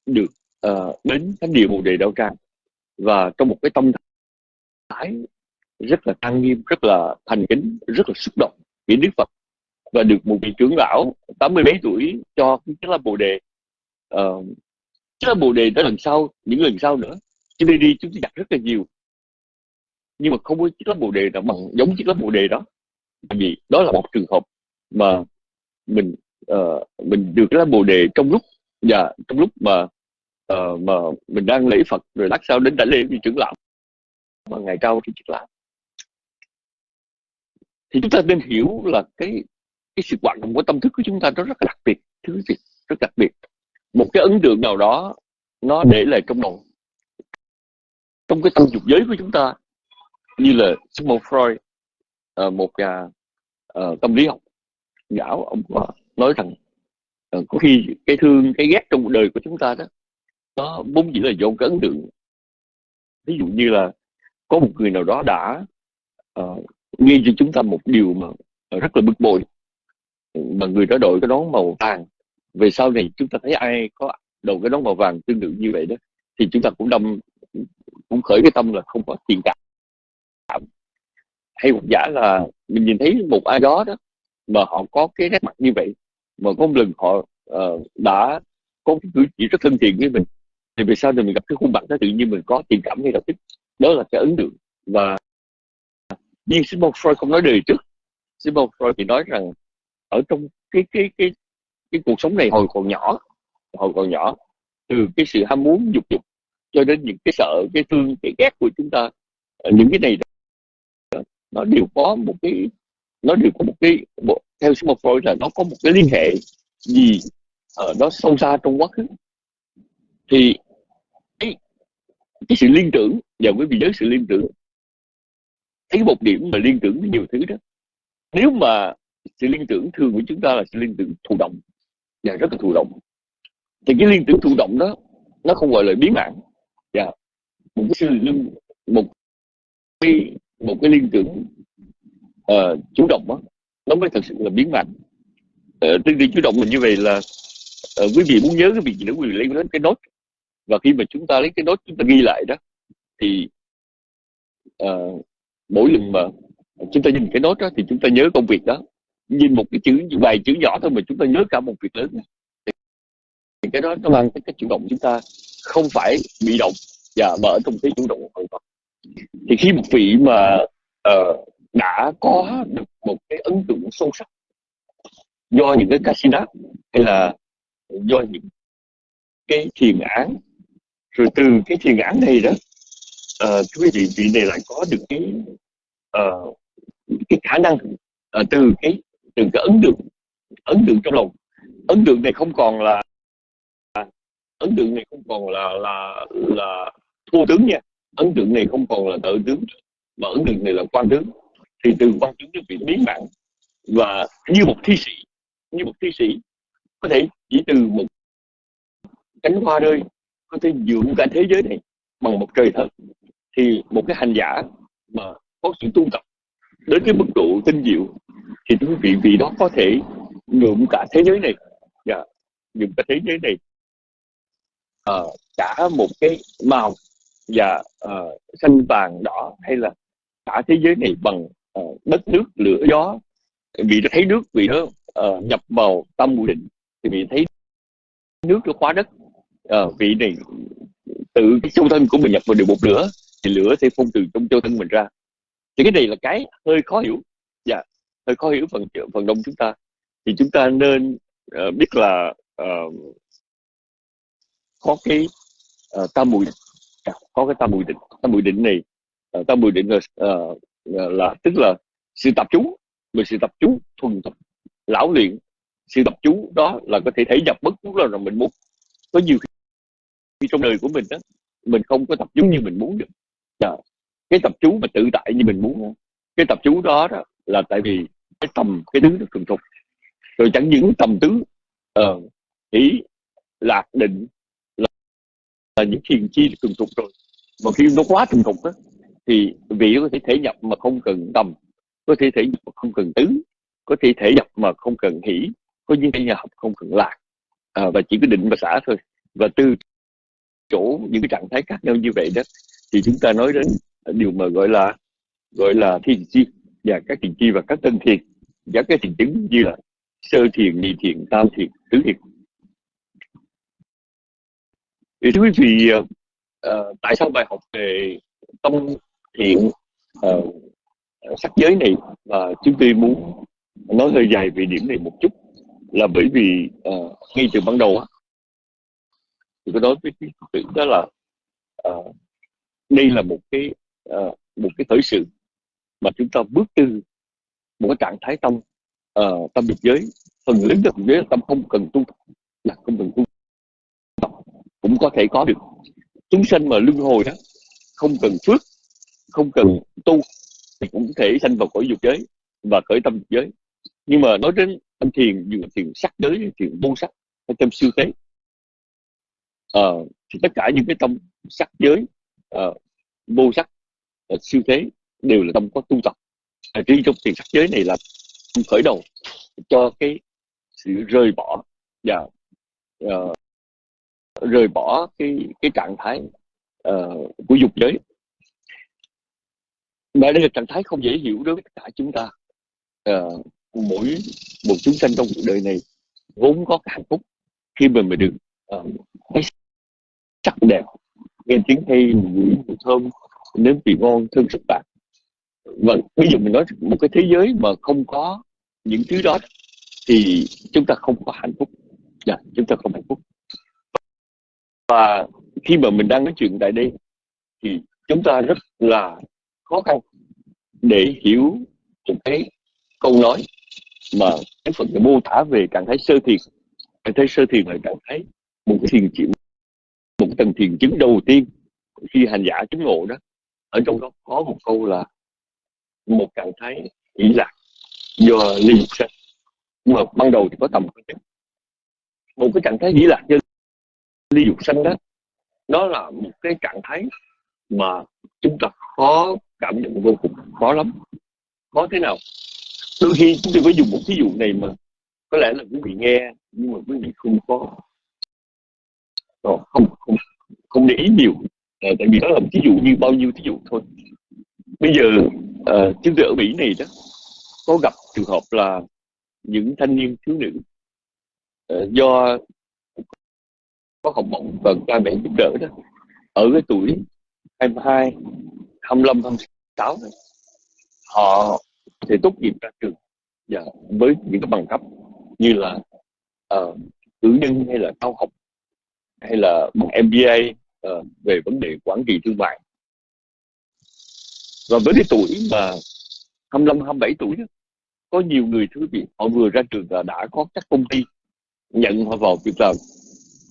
được uh, đến thánh địa bồ đề đạo tràng và trong một cái tâm thái rất là trang nghiêm rất là thành kính rất là xúc động vì đức phật và được một vị trưởng lão tám mươi mấy tuổi cho cái là bồ đề. Ờ, uh, chứ bồ đề đó lần sau những lần sau nữa chúng tôi đi chúng tôi đặt rất là nhiều. Nhưng mà không có chiếc lá bồ đề nào bằng giống chiếc lá bồ đề đó. Bởi vì đó là một trường hợp mà mình uh, mình được cái lá bồ đề trong lúc và trong lúc mà uh, mà mình đang lễ Phật rồi lát sau đến đã lễ vị trưởng lão. Mà ngày sau thì chiếc lão thì chúng ta nên hiểu là cái cái sự hoạt động của tâm thức của chúng ta nó rất là đặc biệt thứ gì rất đặc biệt. Một cái ấn tượng nào đó nó để lại trong đầu trong cái tâm dục giới của chúng ta như là Sigmund Freud ờ, một nhà ờ, tâm lý học giáo ông nói rằng ờ, có khi cái thương cái ghét trong cuộc đời của chúng ta đó nó vốn chỉ là do cái ấn tượng. Ví dụ như là có một người nào đó đã uh, ghi cho chúng ta một điều mà rất là bực bội. Mà người đó đội cái nón màu vàng. Về sau này chúng ta thấy ai có đầu cái nón màu vàng tương tự như vậy đó thì chúng ta cũng đâm cũng khởi cái tâm là không có tiền cảm. Hay một giả là mình nhìn thấy một ai đó đó mà họ có cái nét mặt như vậy mà có một lần họ uh, đã có cái cử chỉ rất thân thiện với mình thì về sau này mình gặp cái khuôn mặt đó tự nhiên mình có tình cảm ngay lập tức. Đó là cái ấn tượng. Và nhưng Sigmund Freud không nói đời trước. Sigmund Freud thì nói rằng ở trong cái cái cái cái cuộc sống này hồi còn nhỏ hồi còn nhỏ từ cái sự ham muốn dục dục cho đến những cái sợ cái thương cái ghét của chúng ta ờ, những cái này đó, nó đều có một cái nó đều có một cái một, theo Sigmund Freud là nó có một cái liên hệ gì ở nó sâu xa trong quá khứ. Thì cái, cái sự liên tưởng và quý vị nhớ sự liên tưởng thấy một điểm mà liên tưởng với nhiều thứ đó. Nếu mà sự liên tưởng thường của chúng ta là sự liên tưởng thụ động và rất là thụ động. Thì cái liên tưởng thụ động đó nó không gọi là biến mạng và dạ. một cái sự liên một cái một cái liên tưởng uh, chủ động đó nó mới thật sự là biến mạng. uh, ờ, tương tự chủ động là như vậy là uh, quý vị muốn nhớ cái việc gì nữa quý vị lấy đến cái nốt. Và khi mà chúng ta lấy cái nốt chúng ta ghi lại đó thì uh, mỗi lần mà chúng ta nhìn cái nốt đó thì chúng ta nhớ công việc đó. Nhìn một cái chữ vài chữ nhỏ thôi mà chúng ta nhớ cả một việc lớn. Thì cái đó nó mang cái, cái chủ động chúng ta không phải bị động và mở trong cái chủ động hoàn toàn. Thì khi một vị mà uh, đã có được một cái ấn tượng sâu sắc do những cái casino hay là do những cái thiền án rồi từ cái thiền án này đó uh, quý vị vị này lại có được cái uh, cái khả năng uh, từ cái từ cái ấn tượng ấn tượng trong lòng. Ấn tượng này không còn là ấn tượng này không còn là là là thua tướng nha. Ấn tượng này không còn là tự tướng mà ấn tượng này là quan tướng. Thì từ quan tướng nó bị biến mạng. Và như một thi sĩ như một thi sĩ có thể chỉ từ một cánh hoa rơi có thể dưỡng cả thế giới này bằng một trời thật thì một cái hành giả mà có sự tu tập đến cái mức độ tinh diệu thì quý vị vì đó có thể nhuộm cả thế giới này. Yeah, nhuộm cả thế giới này. Uh, cả một cái màu và uh, xanh vàng đỏ hay là cả thế giới này bằng uh, đất nước lửa gió. Vì nó thấy nước vì nó uh, nhập vào tâm mùi định thì vì thấy nước nó khóa đất. Uh, vị này tự cái sâu thân của mình nhập vào được một lửa thì lửa sẽ phun từ trong châu thân mình ra. Thì cái này là cái hơi khó hiểu. Dạ hơi khó hiểu phần phần đông chúng ta. Thì chúng ta nên uh, biết là uh, có cái uh, tam mùi dạ, có cái tam mùi định. Tam mùi định này uh, tam mùi định là, uh, là tức là sự tập chú, mà sự tập chú, thuần tập lão luyện. Sự tập chú đó là có thể thể nhập bất cứ là mình muốn. Có nhiều khi trong đời của mình đó mình không có tập chú như mình muốn được. Đó. cái tập chú mà tự tại như mình muốn cái tập chú đó, đó là tại vì cái tầm cái thứ nó thuần thục. Rồi chẳng những tầm tứ uh, ý lạc định là, là những thiền chi thuần thục rồi. Mà khi nó quá thuần thục đó, thì vị có thể thể nhập mà không cần tầm có thể thể nhập mà không cần tứ có thể thể nhập mà không cần hỷ có những thể nhập không cần lạc. À, và chỉ có định và xả thôi. Và từ chỗ những cái trạng thái khác nhau như vậy đó thì chúng ta nói đến điều mà gọi là gọi là thiền chi và các thiền chi và các tân thiền. Và các thiền chứng như là sơ thiền nhị thiền tam thiền tứ thiền. Thì thưa quý vị à, tại sao bài học về tâm thiện à, sắc giới này và chúng tôi muốn nói hơi dài về điểm này một chút là bởi vì à, ngay từ ban đầu thì có nói với quý vị đó là à, đây là một cái uh, một cái khởi sự mà chúng ta bước từ một cái trạng thái tâm uh, tâm biệt giới. Phần lớn được giới tâm không cần tu là không cần tu tập cũng có thể có được. Chúng sanh mà luân hồi đó không cần phước không cần tu thì cũng có thể sanh vào cõi dục giới và khởi tâm dục giới. Nhưng mà nói đến tâm thiền dù thiền sắc giới thiền vô sắc hay tâm siêu thế uh, ờ, thì tất cả những cái tâm sắc giới uh, vô sắc uh, siêu thế đều là tâm có tu tập. À, riêng trong thiền sắc giới này là khởi đầu cho cái sự rời bỏ và uh, rời bỏ cái cái trạng thái uh, của dục giới. Mà đây là trạng thái không dễ hiểu đối với tất cả chúng ta. Uh, mỗi một chúng sanh trong cuộc đời này vốn có cái hạnh phúc khi mà mình được uh, thấy sắc đẹp nghe tiếng hay mùi thơm nếm vị ngon thơm sức bạn và bây giờ mình nói một cái thế giới mà không có những thứ đó thì chúng ta không có hạnh phúc. Dạ, chúng ta không hạnh phúc. Và khi mà mình đang nói chuyện tại đây thì chúng ta rất là khó khăn để hiểu một cái câu nói mà cái phần mô tả về trạng thái sơ thiền. Trạng thái sơ thiền là trạng thái một cái thiền chịu một tầng thiền chứng đầu tiên khi hành giả chứng ngộ đó. Ở trong đó có một câu là, một trạng thái nghĩ lạc do ly dục sanh. Mà ban đầu thì có tầm một cái trạng thái nghĩ lạc do ly dục sanh đó đó là một cái trạng thái mà chúng ta khó cảm nhận vô cùng, khó lắm. Khó thế nào? Đôi khi chúng tôi có dùng một ví dụ này mà có lẽ là quý vị nghe nhưng mà quý vị không có. Ờ, không không không để ý nhiều. À, tại vì đó là một ví dụ như bao nhiêu ví dụ thôi. Bây giờ ờ, à, chúng tôi ở mỹ này đó có gặp trường hợp là những thanh niên thiếu nữ à, do có học bổng và cha mẹ giúp đỡ đó ở cái tuổi 22 25 26 đó, họ thì tốt nghiệp ra trường và với những cái bằng cấp như là uh, cử nhân hay là cao học hay là bằng MBA uh, ờ, về vấn đề quản trị thương mại. Và với cái tuổi mà 25 27 tuổi đó, có nhiều người thưa vị họ vừa ra trường và đã có các công ty nhận họ vào việc làm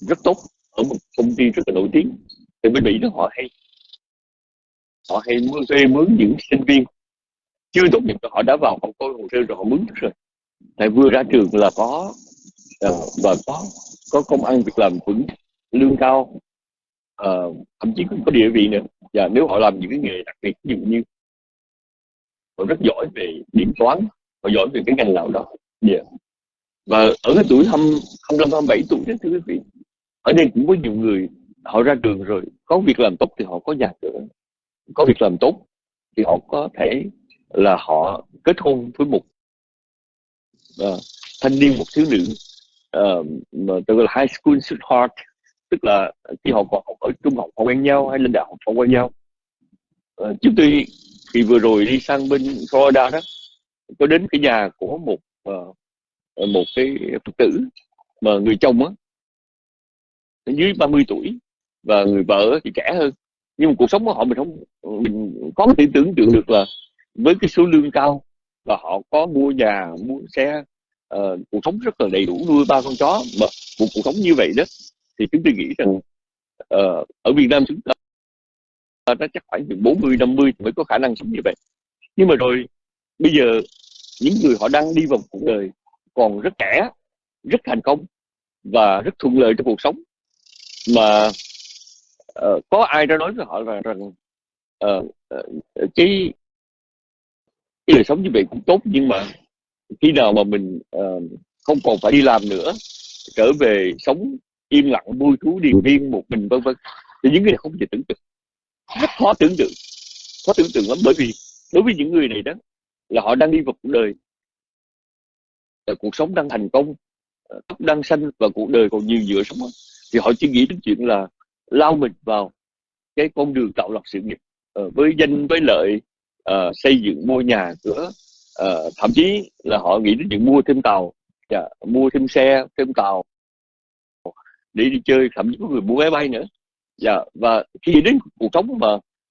rất tốt ở một công ty rất là nổi tiếng. Thì bên Mỹ đó họ hay họ hay mướn thuê mướn những sinh viên. Chưa tốt nghiệp họ đã vào họ coi hồ sơ rồi họ mướn rồi. Tại vừa ra trường là có ờ, và có có công ăn việc làm vững lương cao. Uh, thậm chí cũng có địa vị nữa. Và nếu họ làm những cái nghề đặc biệt ví dụ như họ rất giỏi về điểm toán họ giỏi về cái ngành nào đó. Yeah. và ở cái tuổi 25 27 tuổi đó thưa quý vị ở đây cũng có nhiều người họ ra trường rồi có việc làm tốt thì họ có nhà cửa có việc làm tốt thì họ có thể là họ kết hôn với một uh, thanh niên một thiếu nữ uh, mà tôi gọi là high school sweetheart tức là khi họ còn học ở trung học họ quen nhau hay lên đại học họ quen nhau. À, trước khi thì vừa rồi đi sang bên Florida đó có đến cái nhà của một uh, một cái phật tử mà người chồng á dưới 30 tuổi và người vợ thì trẻ hơn. Nhưng mà cuộc sống của họ mình không mình có thể tưởng tượng được là với cái số lương cao và họ có mua nhà mua xe uh, cuộc sống rất là đầy đủ nuôi ba con chó mà một cuộc sống như vậy đó thì chúng tôi nghĩ rằng uh, ở Việt Nam chúng ta nó chắc khoảng từ 40 50 mới có khả năng sống như vậy. Nhưng mà rồi bây giờ những người họ đang đi vào cuộc đời còn rất trẻ rất thành công và rất thuận lợi trong cuộc sống mà uh, có ai đó nói với họ là rằng uh, uh, cái cái đời sống như vậy cũng tốt nhưng mà khi nào mà mình uh, không còn phải đi làm nữa trở về sống im lặng vui thú điền viên một mình vân vân. Thì những người này không thể tưởng tượng. Rất khó tưởng tượng. Khó tưởng tượng lắm bởi vì đối với những người này đó là họ đang đi vào cuộc đời. Cuộc sống đang thành công ờ, tóc đang xanh và cuộc đời còn nhiều dựa sống thì họ chỉ nghĩ đến chuyện là lao mình vào cái con đường tạo lập sự nghiệp uh, với danh với lợi uh, xây dựng mua nhà cửa. Uh, thậm chí là họ nghĩ đến chuyện mua thêm tàu yeah, mua thêm xe thêm tàu để đi chơi thậm chí có người mua máy bay nữa. Dạ, và khi đến cuộc sống mà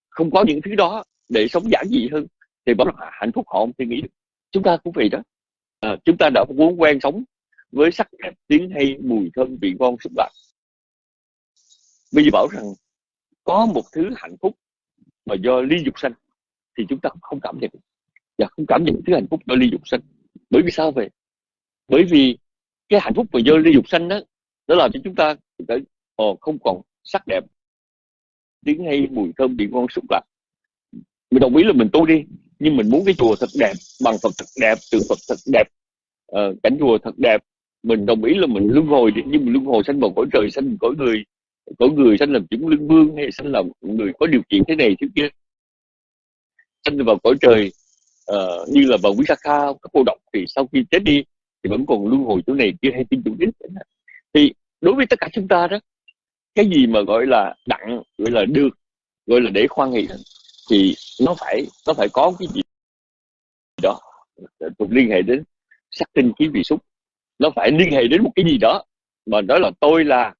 không có những thứ đó để sống giản dị hơn thì bảo là hạnh phúc họ không thể nghĩ được. Chúng ta cũng vậy đó. À, chúng ta đã muốn quen sống với sắc đẹp tiếng hay mùi thơm vị ngon xúc lạc bây giờ bảo rằng có một thứ hạnh phúc mà do ly dục sanh thì chúng ta không cảm nhận. Và không cảm nhận thứ hạnh phúc do ly dục sanh. Bởi vì sao vậy? Bởi vì cái hạnh phúc mà do ly dục sanh đó nó làm cho chúng ta ồ, không còn sắc đẹp tiếng hay mùi thơm vị ngon xúc lạc mình đồng ý là mình tu đi nhưng mình muốn cái chùa thật đẹp bằng phật thật đẹp tượng phật thật đẹp uh, cảnh chùa thật đẹp. Mình đồng ý là mình luân hồi đi nhưng mình luân hồi sanh vào cõi trời sanh cõi người cõi người sanh làm chúng lưng vương hay sanh làm người có điều kiện thế này thế kia. Sanh vào cõi trời uh, như là vào quý sa kha các cô độc thì sau khi chết đi thì vẫn còn luân hồi chỗ này kia hay tin chủ đích thì đối với tất cả chúng ta đó cái gì mà gọi là đặng gọi là được gọi là để khoan nghị thì nó phải nó phải có cái gì đó. Thuộc liên hệ đến sắc tinh khí vị xúc. Nó phải liên hệ đến một cái gì đó mà đó là tôi là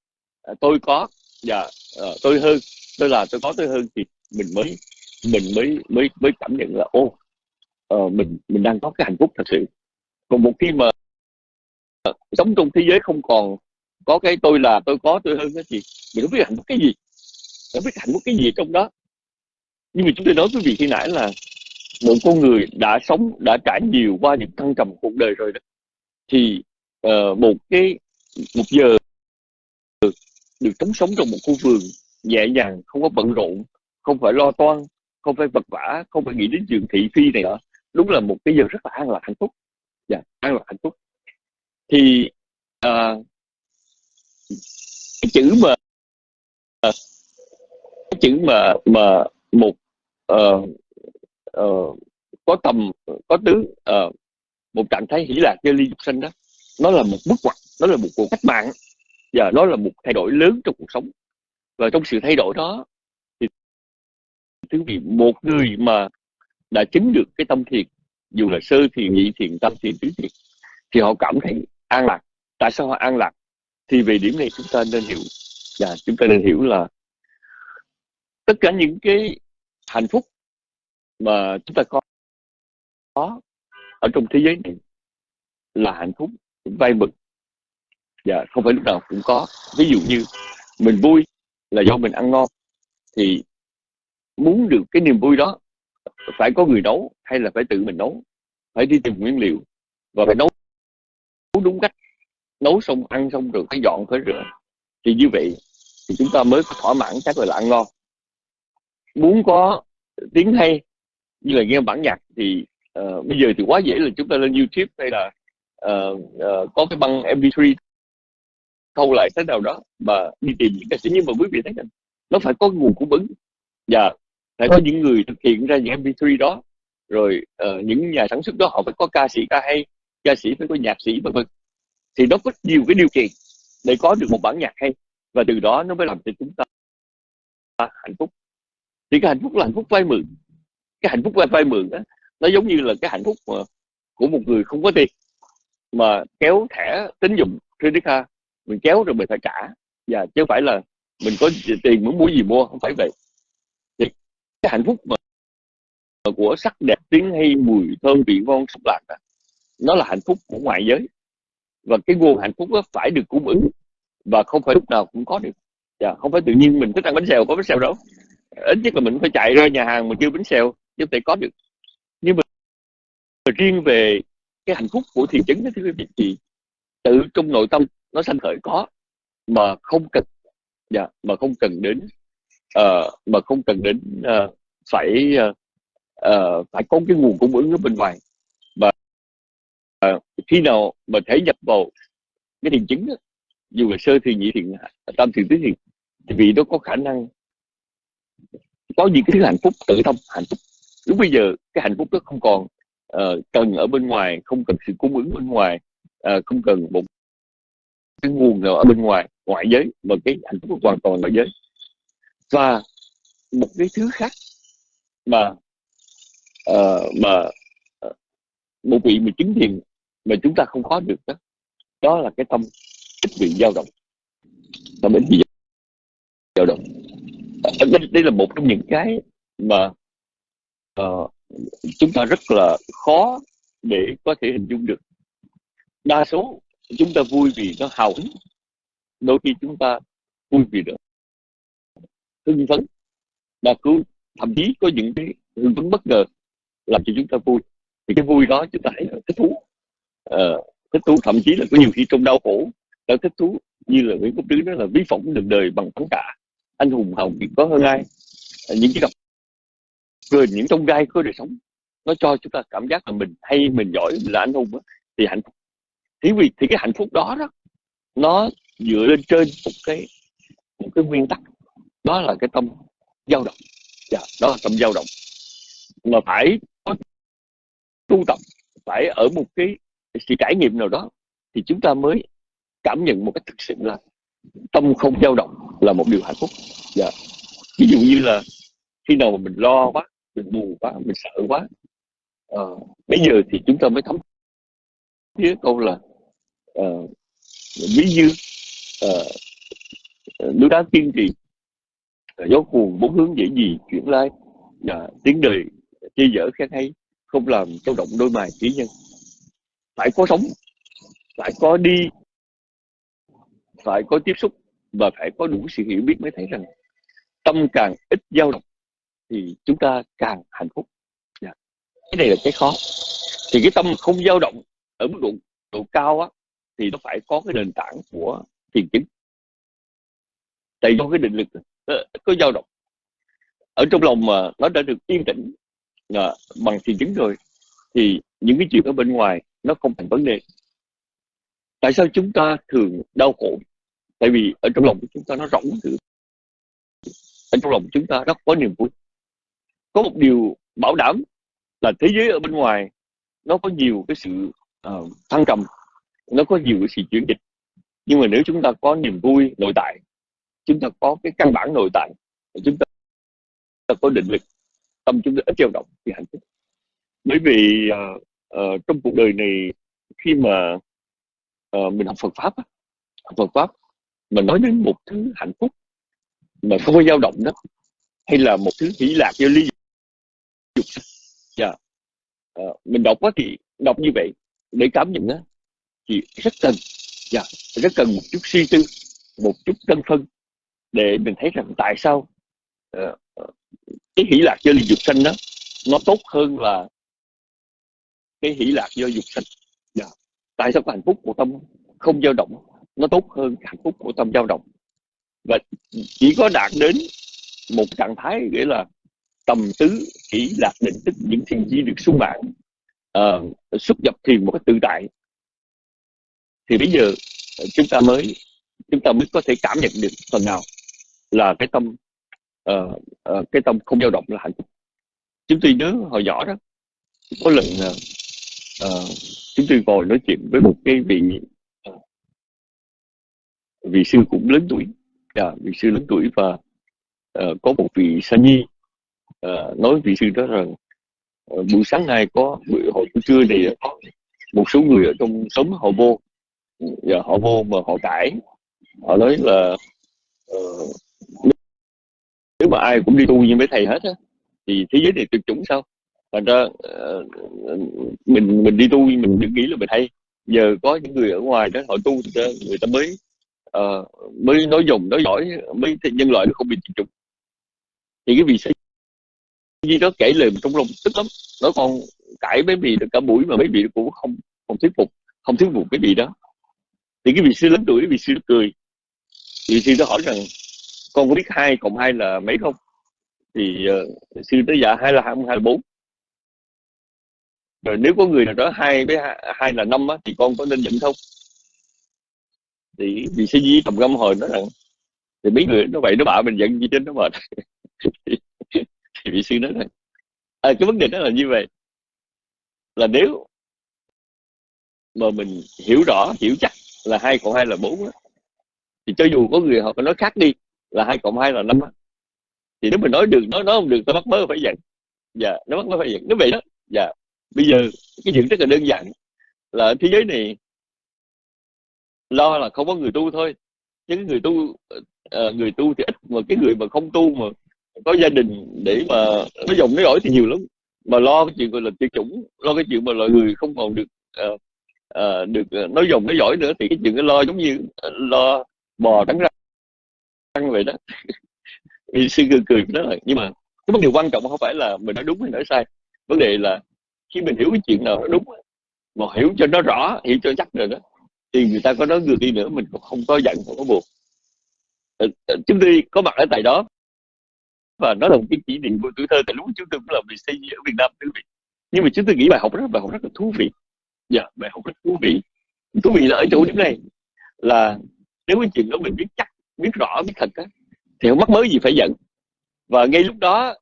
à, tôi có và uh, tôi hơn tôi là tôi có tôi hơn thì mình mới mình mới mới mới cảm nhận là ô uh, mình mình đang có cái hạnh phúc thật sự. Còn một khi mà uh, sống trong thế giới không còn có cái tôi là tôi có tôi hơn thì mình không biết hạnh phúc cái gì. Không biết hạnh phúc cái gì trong đó. Nhưng mà chúng tôi nói với vị khi nãy là một con người đã sống đã trải nhiều qua những thăng trầm cuộc đời rồi đó. Thì uh, một cái một giờ được sống sống trong một khu vườn nhẹ nhàng không có bận rộn không phải lo toan không phải vật vả không phải nghĩ đến chuyện thị phi này nữa đúng là một cái giờ rất là an lạc hạnh phúc. Dạ an lạc hạnh phúc. Thì uh, cái chữ mà cái chữ mà mà một uh, uh, có tầm có tướng uh, một trạng thái hỷ lạc như ly dục sinh đó nó là một bước ngoặt nó là một cuộc cách mạng và nó là một thay đổi lớn trong cuộc sống. Và trong sự thay đổi đó thì thứ vị một người mà đã chứng được cái tâm thiền dù là sơ thiền nhị thiền tâm thiền tứ thiền thì họ cảm thấy an lạc. Tại sao họ an lạc? Thì về điểm này chúng ta nên hiểu. Và chúng ta nên hiểu là tất cả những cái hạnh phúc mà chúng ta có có ở trong thế giới này là hạnh phúc vay mực dạ không phải lúc nào cũng có. Ví dụ như mình vui là do mình ăn ngon, thì muốn được cái niềm vui đó phải có người nấu hay là phải tự mình nấu, phải đi tìm nguyên liệu và phải nấu đúng cách nấu xong ăn xong rồi phải dọn phải rửa. Thì như vậy thì chúng ta mới có thỏa mãn cái gọi là ăn ngon muốn có tiếng hay như là nghe bản nhạc thì uh, bây giờ thì quá dễ là chúng ta lên YouTube hay là uh, uh, có cái băng MP3 thâu lại thế nào đó mà đi tìm những ca sĩ. Nhưng mà quý vị thấy không nó phải có nguồn cung ứng và phải có những người thực hiện ra những MP3 đó. Rồi uh, những nhà sản xuất đó họ phải có ca sĩ ca hay ca sĩ phải có nhạc sĩ vân vân thì nó có nhiều cái điều kiện để có được một bản nhạc hay. Và từ đó nó mới làm cho chúng ta hạnh phúc. Thì cái hạnh phúc là hạnh phúc vay mượn. Cái hạnh phúc vay, vay mượn đó, nó giống như là cái hạnh phúc mà, của một người không có tiền. Mà kéo thẻ tín dụng credit card mình kéo rồi mình phải trả. Và chứ không phải là mình có tiền muốn mua gì mua không phải vậy. Thì cái hạnh phúc mà của sắc đẹp tiếng hay mùi thơm vị ngon xúc lạc đó, nó là hạnh phúc của ngoại giới và cái nguồn hạnh phúc đó phải được cung ứng. Và không phải lúc nào cũng có được. Dạ, không phải tự nhiên mình thích ăn bánh xèo có bánh xèo đâu. Ít nhất là mình phải chạy ra nhà hàng mà kêu bánh xèo chứ thể có được. Nhưng mà riêng về cái hạnh phúc của thiền chứng đó thưa quý vị thì tự trong nội tâm nó sanh khởi có mà không cần dạ, mà không cần đến uh, mà không cần đến uh, phải uh, uh, phải có cái nguồn cung ứng ở bên ngoài uh, khi nào mà thể nhập vào cái thiền chứng đó, dù là sơ thiền nhị thiền tam thiền tứ thiền thì vì nó có khả năng có những cái thứ hạnh phúc tự thông hạnh phúc. Lúc bây giờ cái hạnh phúc đó không còn uh, cần ở bên ngoài không cần sự cung ứng bên ngoài uh, không cần một cái nguồn nào ở bên ngoài ngoại giới mà cái hạnh phúc hoàn toàn ngoại giới. Và một cái thứ khác mà uh, mà một vị mà chứng thiền mà chúng ta không có được đó đó là cái tâm ít bị dao động. Tâm ít bị dao động. Ờ, đây, đây là một trong những cái mà uh, chúng ta rất là khó để có thể hình dung được. Đa số chúng ta vui vì nó hào hứng. Đôi khi chúng ta vui vì được hưng phấn. Và cứ thậm chí có những cái hưng phấn bất ngờ làm cho chúng ta vui thì cái vui đó chúng ta thấy là thích thú. À, thích thú thậm chí là có nhiều khi trong đau khổ ta thích thú như là Nguyễn Quốc Tứ đó là ví phỏng đường đời bằng thắng cả. Anh hùng hào kiệt có hơn ai. Ờ, những cái gặp cười những trong gai của đời sống nó cho chúng ta cảm giác là mình hay mình giỏi mình là anh hùng đó, thì hạnh phúc. Thì vì thì cái hạnh phúc đó đó nó dựa lên trên một cái một cái nguyên tắc. Đó là cái tâm dao động. Dạ, đó là tâm dao động. Mà phải tu tập phải ở một cái sự trải nghiệm nào đó thì chúng ta mới cảm nhận một cách thực sự là tâm không dao động là một điều hạnh phúc. Dạ. ví dụ như là khi nào mà mình lo quá mình buồn quá mình sợ quá à, bây giờ thì chúng ta mới thấm với câu là à, ví như à, núi đá kiên trì gió cuồng bốn hướng dễ gì chuyển lai. Uh, tiếng đời chia dở khen hay không làm dao động đôi mày trí nhân phải có sống, phải có đi, phải có tiếp xúc và phải có đủ sự hiểu biết mới thấy rằng tâm càng ít dao động thì chúng ta càng hạnh phúc. Yeah. Cái này là cái khó. Thì cái tâm không dao động ở mức độ độ cao á, thì nó phải có cái nền tảng của thiền chứng tại do cái định lực ờ, có dao động. Ở trong lòng mà nó đã được yên tĩnh à, bằng thiền chứng rồi. Thì những cái chuyện ở bên ngoài nó không thành vấn đề. Tại sao chúng ta thường đau khổ? Tại vì ở trong lòng của chúng ta nó rỗng thử. Ở trong lòng chúng ta rất có niềm vui. Có một điều bảo đảm là thế giới ở bên ngoài nó có nhiều cái sự uh, thăng trầm nó có nhiều cái sự chuyển dịch. Nhưng mà nếu chúng ta có niềm vui nội tại chúng ta có cái căn bản nội tại chúng ta, có định lực tâm chúng ta ít dao động thì hạnh phúc bởi vì uh, uh, trong cuộc đời này khi mà uh, mình học Phật pháp học Phật pháp mà nói đến một thứ hạnh phúc mà không có dao động đó hay là một thứ hỷ lạc do ly dục dạ yeah. uh, mình đọc quá thì đọc như vậy để cảm nhận đó thì rất cần dạ yeah. rất cần một chút suy tư một chút cân phân để mình thấy rằng tại sao uh, cái hỷ lạc do ly dục sanh đó nó tốt hơn là cái hỷ lạc do dục sanh yeah. Dạ. tại sao cái hạnh phúc của tâm không dao động? Nó tốt hơn hạnh phúc của tâm dao động. Và chỉ có đạt đến một trạng thái nghĩa là tầm tứ chỉ lạc định tức những thiền chi được sung mãn uh, xuất nhập thiền một cách tự tại. Thì bây giờ chúng ta mới chúng ta mới có thể cảm nhận được phần nào là cái tâm uh, uh, cái tâm không dao động là hạnh phúc. Chúng tôi nhớ hồi nhỏ đó có lần ờ, uh, chúng tôi ngồi nói chuyện với một cái vị uh, vị sư cũng lớn tuổi. À, vị sư lớn tuổi và uh, có một vị sa nhi uh, nói vị sư đó rằng uh, buổi sáng nay có buổi hồi trưa này có một số người ở trong xóm họ vô và họ vô mà họ cãi. Họ nói là uh, nếu mà ai cũng đi tu như mấy thầy hết á thì thế giới này tuyệt chủng sao? Thành ra uh, mình mình đi tu mình đừng nghĩ là mình hay. Giờ có những người ở ngoài đó họ tu người ta mới uh, mới nói dùng nói giỏi mới nhân loại nó không bị tuyệt chủng. Thì cái vị sĩ như đó kể lời trong lòng tức lắm. Nó còn cãi mấy vị được cả buổi mà mấy vị cũng không không thuyết phục không thuyết phục cái vị đó. Thì cái vị sư lớn tuổi vị sư cười. Vị sư nó hỏi rằng con có biết hai cộng hai là mấy không? Thì ờ, uh, sư tới dạ hai là hai hai là bốn. Rồi nếu có người nào đó hai với hai là năm á, thì con có nên nhận không? Thì vì sư di tầm gâm hồi nói rằng thì mấy người nó vậy nó bảo mình giận gì trên nó mệt thì vị sư nói rằng à, cái vấn đề đó là như vậy. Là nếu mà mình hiểu rõ hiểu chắc là hai cộng hai là bốn thì cho dù có người họ có nói khác đi là hai cộng hai là năm thì nếu mình nói được nói nói không được ta bắt mới phải giận. Dạ nó bắt mới phải giận. Nó vậy đó dạ bây giờ cái chuyện rất là đơn giản là thế giới này lo là không có người tu thôi. Những người tu uh, người tu thì ít mà cái người mà không tu mà có gia đình để mà nó dòng nó giỏi thì nhiều lắm. Mà lo cái chuyện gọi là tiêu chủng lo cái chuyện mà loại người không còn được uh, uh, được nói dòng nói giỏi nữa thì cái chuyện nó lo giống như lo bò trắng ăn vậy đó. Vì sư cười cười đó là nhưng mà cái vấn đề quan trọng không phải là mình nói đúng hay nói sai. Vấn đề là khi mình hiểu cái chuyện nào nó đúng mà hiểu cho nó rõ hiểu cho chắc rồi đó thì người ta có nói ngược đi nữa mình cũng không có giận không có buồn. Ờ, ờ, chúng tôi có mặt ở tại đó. Và nó là một cái kỷ niệm của tuổi thơ tại lúc chúng tôi cũng là bị xây ở Việt Nam quý vị. Nhưng mà chúng tôi nghĩ bài học rất bài học rất là thú vị. Dạ yeah, bài học rất thú vị. Thú vị là ở chỗ điểm này là nếu cái chuyện đó mình biết chắc biết rõ biết thật á thì không mắc mới gì phải giận. Và ngay lúc đó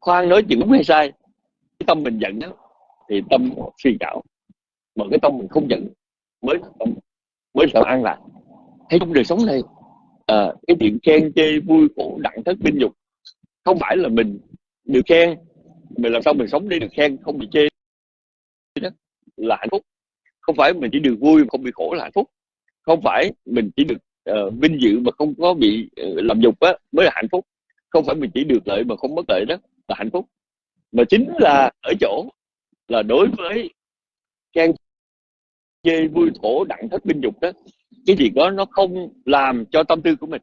khoan nói chuyện đúng hay sai cái tâm mình giận đó thì tâm suy cảo mà cái tâm mình không giận mới tâm mới sợ an lạc. Thấy trong đời sống này à, cái chuyện khen chê vui khổ đặng thất binh dục không phải là mình được khen mình làm sao mình sống để được khen không bị chê. Đó là hạnh phúc. Không phải mình chỉ được vui mà không bị khổ là hạnh phúc không phải mình chỉ được uh, vinh dự mà không có bị uh, làm dục á mới là hạnh phúc. Không phải mình chỉ được lợi mà không mất lợi đó là hạnh phúc. Mà chính là ở chỗ là đối với trang chê vui thổ đặng thất binh dục đó cái gì đó nó không làm cho tâm tư của mình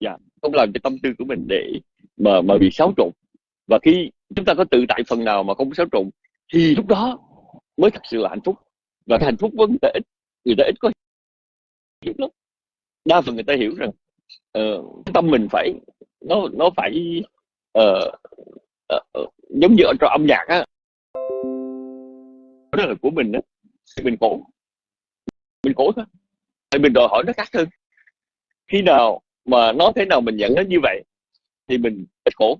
dạ không làm cho tâm tư của mình để mà mà bị xáo trộn. Và khi chúng ta có tự tại phần nào mà không xáo trộn thì lúc đó mới thật sự là hạnh phúc. Và hạnh phúc vẫn người ít người ta ít có hiểu lắm. Đa phần người ta hiểu rằng uh, tâm mình phải nó nó phải uh, uh, uh, giống như ở trong âm nhạc á. Đó là của mình đó thì mình cổ mình cổ thôi. Thì mình đòi hỏi nó khác hơn. Khi nào mà nó thế nào mình nhận nó như vậy thì mình ít cổ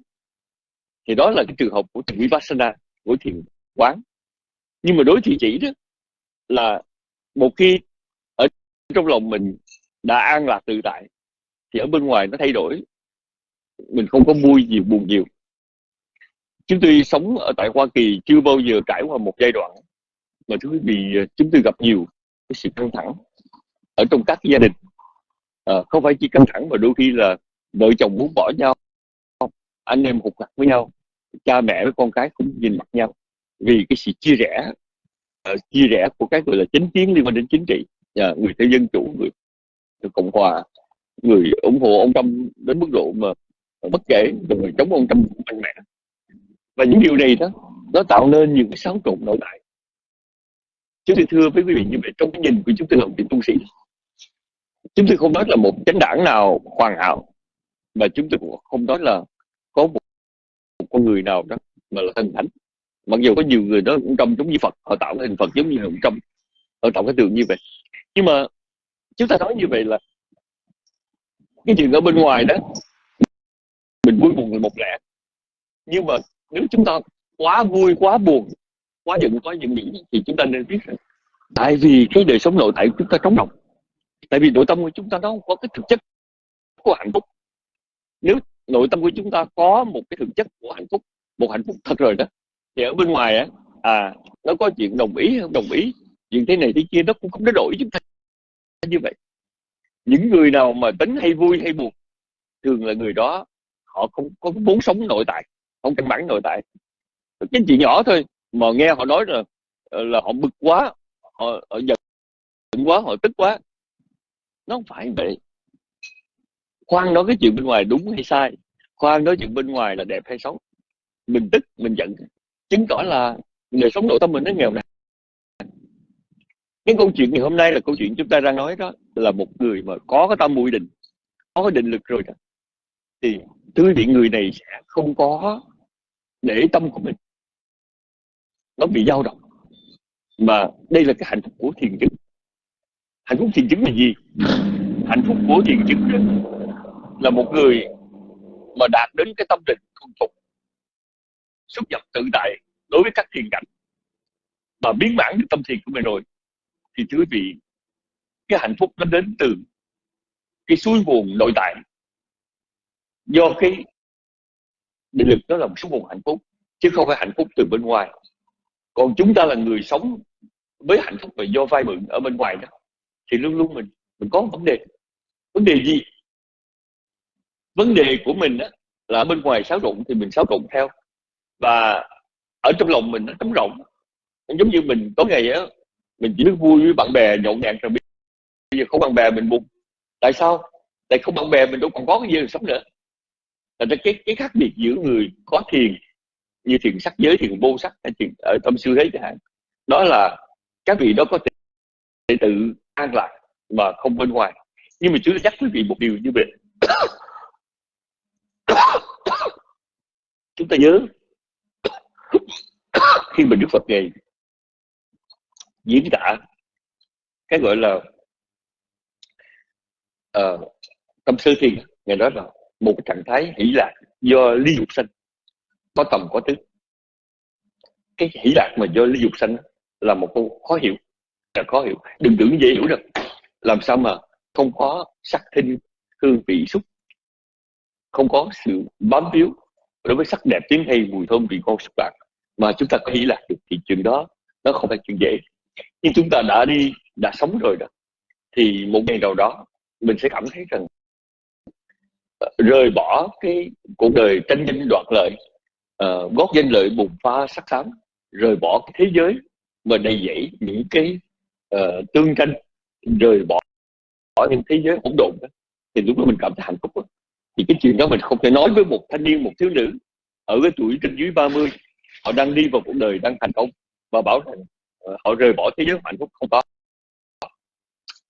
thì đó là cái trường hợp của thiền vipassana của thiền quán. Nhưng mà đối thị chỉ đó là một khi trong lòng mình đã an lạc tự tại thì ở bên ngoài nó thay đổi. Mình không có vui nhiều buồn nhiều. Chúng tôi sống ở tại Hoa Kỳ chưa bao giờ trải qua một giai đoạn mà thứ vì ờ, chúng tôi gặp nhiều cái sự căng thẳng ở trong các gia đình. À, không phải chỉ căng thẳng mà đôi khi là vợ chồng muốn bỏ nhau anh em hụt hạt với nhau cha mẹ với con cái cũng nhìn mặt nhau vì cái sự chia rẽ uh, chia rẽ của cái gọi là chính kiến liên quan đến chính trị. Dạ, người theo dân chủ người, cộng hòa người ủng hộ ông Trump đến mức độ mà bất kể người chống ông Trump mạnh mẽ. Và những điều này đó nó tạo nên những cái xáo trộn nội tại. Chúng tôi thưa với quý vị như vậy trong cái nhìn của chúng tôi làm việc tu sĩ. Chúng tôi không nói là một chánh đảng nào hoàn hảo mà chúng tôi cũng không nói là có một, một con người nào đó mà là thần thánh. Mặc dù có nhiều người đó cũng trông giống như Phật họ tạo cái hình Phật giống như ông Trump họ tạo cái tượng như vậy nhưng mà chúng ta nói như vậy là cái chuyện ở bên ngoài đó, mình vui buồn là một lẽ. Nhưng mà nếu chúng ta quá vui, quá buồn, quá giận quá giận dữ thì chúng ta nên biết rằng tại vì cái đời sống nội tại của chúng ta trống rỗng. Tại vì nội tâm của chúng ta nó không có cái thực chất của hạnh phúc. Nếu nội tâm của chúng ta có một cái thực chất của hạnh phúc, một hạnh phúc thật rồi đó, thì ở bên ngoài á à nó có chuyện đồng ý không đồng ý chuyện thế này thế kia nó cũng không có đổi chúng ta như vậy. Những người nào mà tính hay vui hay buồn thường là người đó họ không có muốn sống nội tại không căn bản nội tại. Cái chuyện nhỏ thôi mà nghe họ nói là ờ, là họ bực quá họ, họ giận quá họ tức quá. Nó không phải vậy. Khoan nói cái chuyện bên ngoài đúng hay sai khoan nói chuyện bên ngoài là đẹp hay xấu. Mình tức mình giận chứng tỏ là đời sống nội tâm mình nó nghèo nàn cái câu chuyện ngày hôm nay là câu chuyện chúng ta đang nói đó, là một người mà có cái tâm mũi định, có cái định lực rồi đó. Thì thưa vị, người này sẽ không có để tâm của mình. Nó bị dao động. Mà đây là cái hạnh phúc của thiền chứng. Hạnh phúc thiền chứng là gì? Hạnh phúc của thiền chứng đó là một người mà đạt đến cái tâm định thuần phục xuất nhập tự tại đối với các thiền cảnh, mà biến mãn được tâm thiền của mình rồi thì thưa quý vị cái hạnh phúc nó đến từ cái suối nguồn nội tại. Do cái định lực đó là một số nguồn hạnh phúc chứ không phải hạnh phúc từ bên ngoài. Còn chúng ta là người sống với hạnh phúc và do vay mượn ở bên ngoài đó thì luôn luôn mình mình có vấn đề. Vấn đề gì? Vấn đề của mình đó, là ở bên ngoài xáo rụng thì mình xáo rụng theo. Và ở trong lòng mình nó trống rộng giống như mình có ngày đó mình chỉ biết vui với bạn bè nhậu nhạt rồi bây giờ không bạn bè mình buồn. Tại sao? Tại không bạn bè mình đâu còn có cái gì sống nữa. Là cái cái khác biệt giữa người có thiền, như thiền sắc giới, thiền vô sắc, hay thiền ở tâm sư thế chẳng hạn, đó là các vị đó có thể tự an lạc mà không bên ngoài. Nhưng mà chú nhắc quý vị một điều như vậy. Chúng ta nhớ, khi mà Đức Phật ngày diễn tả cái gọi là uh, tâm sơ thiền. Ngày đó là một cái trạng thái hỷ lạc do ly dục sanh có tầm có tứ. Cái hỷ lạc mà do ly dục sanh là một câu khó hiểu là khó hiểu. Đừng tưởng dễ hiểu được làm sao mà không có sắc thinh hương vị xúc không có sự bám víu đối với sắc đẹp tiếng hay mùi thơm vị ngon xúc lạc mà chúng ta có hỷ lạc được thì chuyện đó nó không phải chuyện dễ nhưng chúng ta đã đi đã sống rồi đó thì một ngày nào đó mình sẽ cảm thấy rằng ờ, rời bỏ cái cuộc đời tranh danh đoạt lợi ờ, uh, gót danh lợi bùng pha sắc xám rời bỏ cái thế giới mà đầy dẫy những cái uh, tương tranh rời bỏ bỏ những thế giới hỗn độn đó, thì lúc đó mình cảm thấy hạnh phúc đó. thì cái chuyện đó mình không thể nói với một thanh niên một thiếu nữ ở cái tuổi trên dưới 30 họ đang đi vào cuộc đời đang thành công và bảo rằng Ờ, họ rời bỏ thế giới hạnh phúc không có.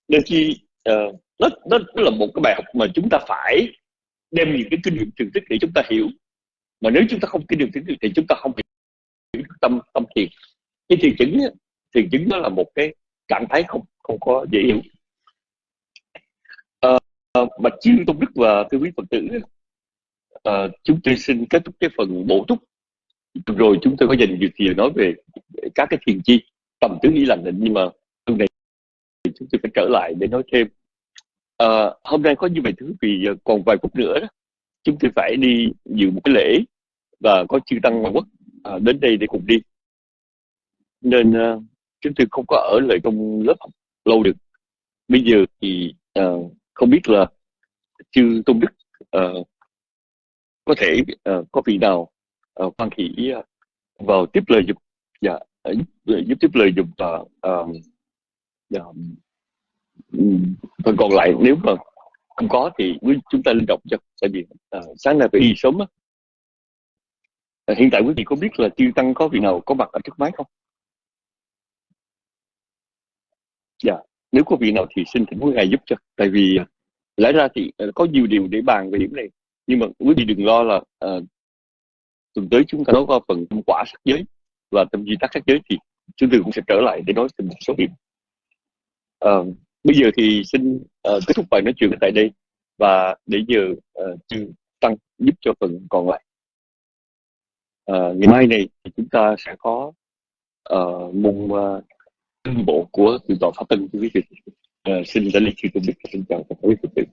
Nên khi uh, nó, nó, là một cái bài học mà chúng ta phải đem những cái kinh nghiệm thực tích để chúng ta hiểu. Mà nếu chúng ta không kinh nghiệm thực tích thì chúng ta không hiểu tâm tâm thiền. Cái thiền chứng thiền chứng nó là một cái trạng thái không không có dễ hiểu. À, mà chiêu tôn đức và thưa quý phật tử à, chúng tôi xin kết thúc cái phần bổ túc. Rồi chúng tôi có dành nhiều thời nói về các cái thiền chi tầm tứ ý lành định nhưng mà hôm nay chúng tôi phải trở lại để nói thêm. À, hôm nay có như vậy thứ vì ờ, còn vài phút nữa đó, chúng tôi phải đi dự một cái lễ và có chư tăng ngoại quốc à, đến đây để cùng đi. Nên à, chúng tôi không có ở lại trong lớp học lâu được. Bây giờ thì à, không biết là chư tôn đức à, có thể à, có vị nào à, hoan hỷ à, vào tiếp lời dục dạ. Ờ, giúp, tiếp lời dục và uh, phần còn lại nếu mà không có thì chúng ta linh động cho tại vì uh, sáng nay phải đi sớm á. Uh, hiện tại quý vị có biết là tiêu tăng có vị nào có mặt ở trước máy không? Dạ nếu có vị nào thì xin thỉnh quý ngài giúp cho tại vì uh, lẽ ra thì uh, có nhiều điều để bàn về điểm này. Nhưng mà quý vị đừng lo là uh, tuần tới chúng ta nói qua phần quả sắc giới và tâm duy tác sắc giới thì chúng tôi cũng sẽ trở lại để nói thêm một số điểm à, ờ, bây giờ thì xin uh, kết thúc bài nói chuyện tại đây và để giờ uh, chư tăng giúp cho phần còn lại. À, ngày mai này thì chúng ta sẽ có uh, môn uh, bộ của từ tòa pháp tân. Quý vị uh, xin ra lý chư tôn đức xin chào tất cả quý vị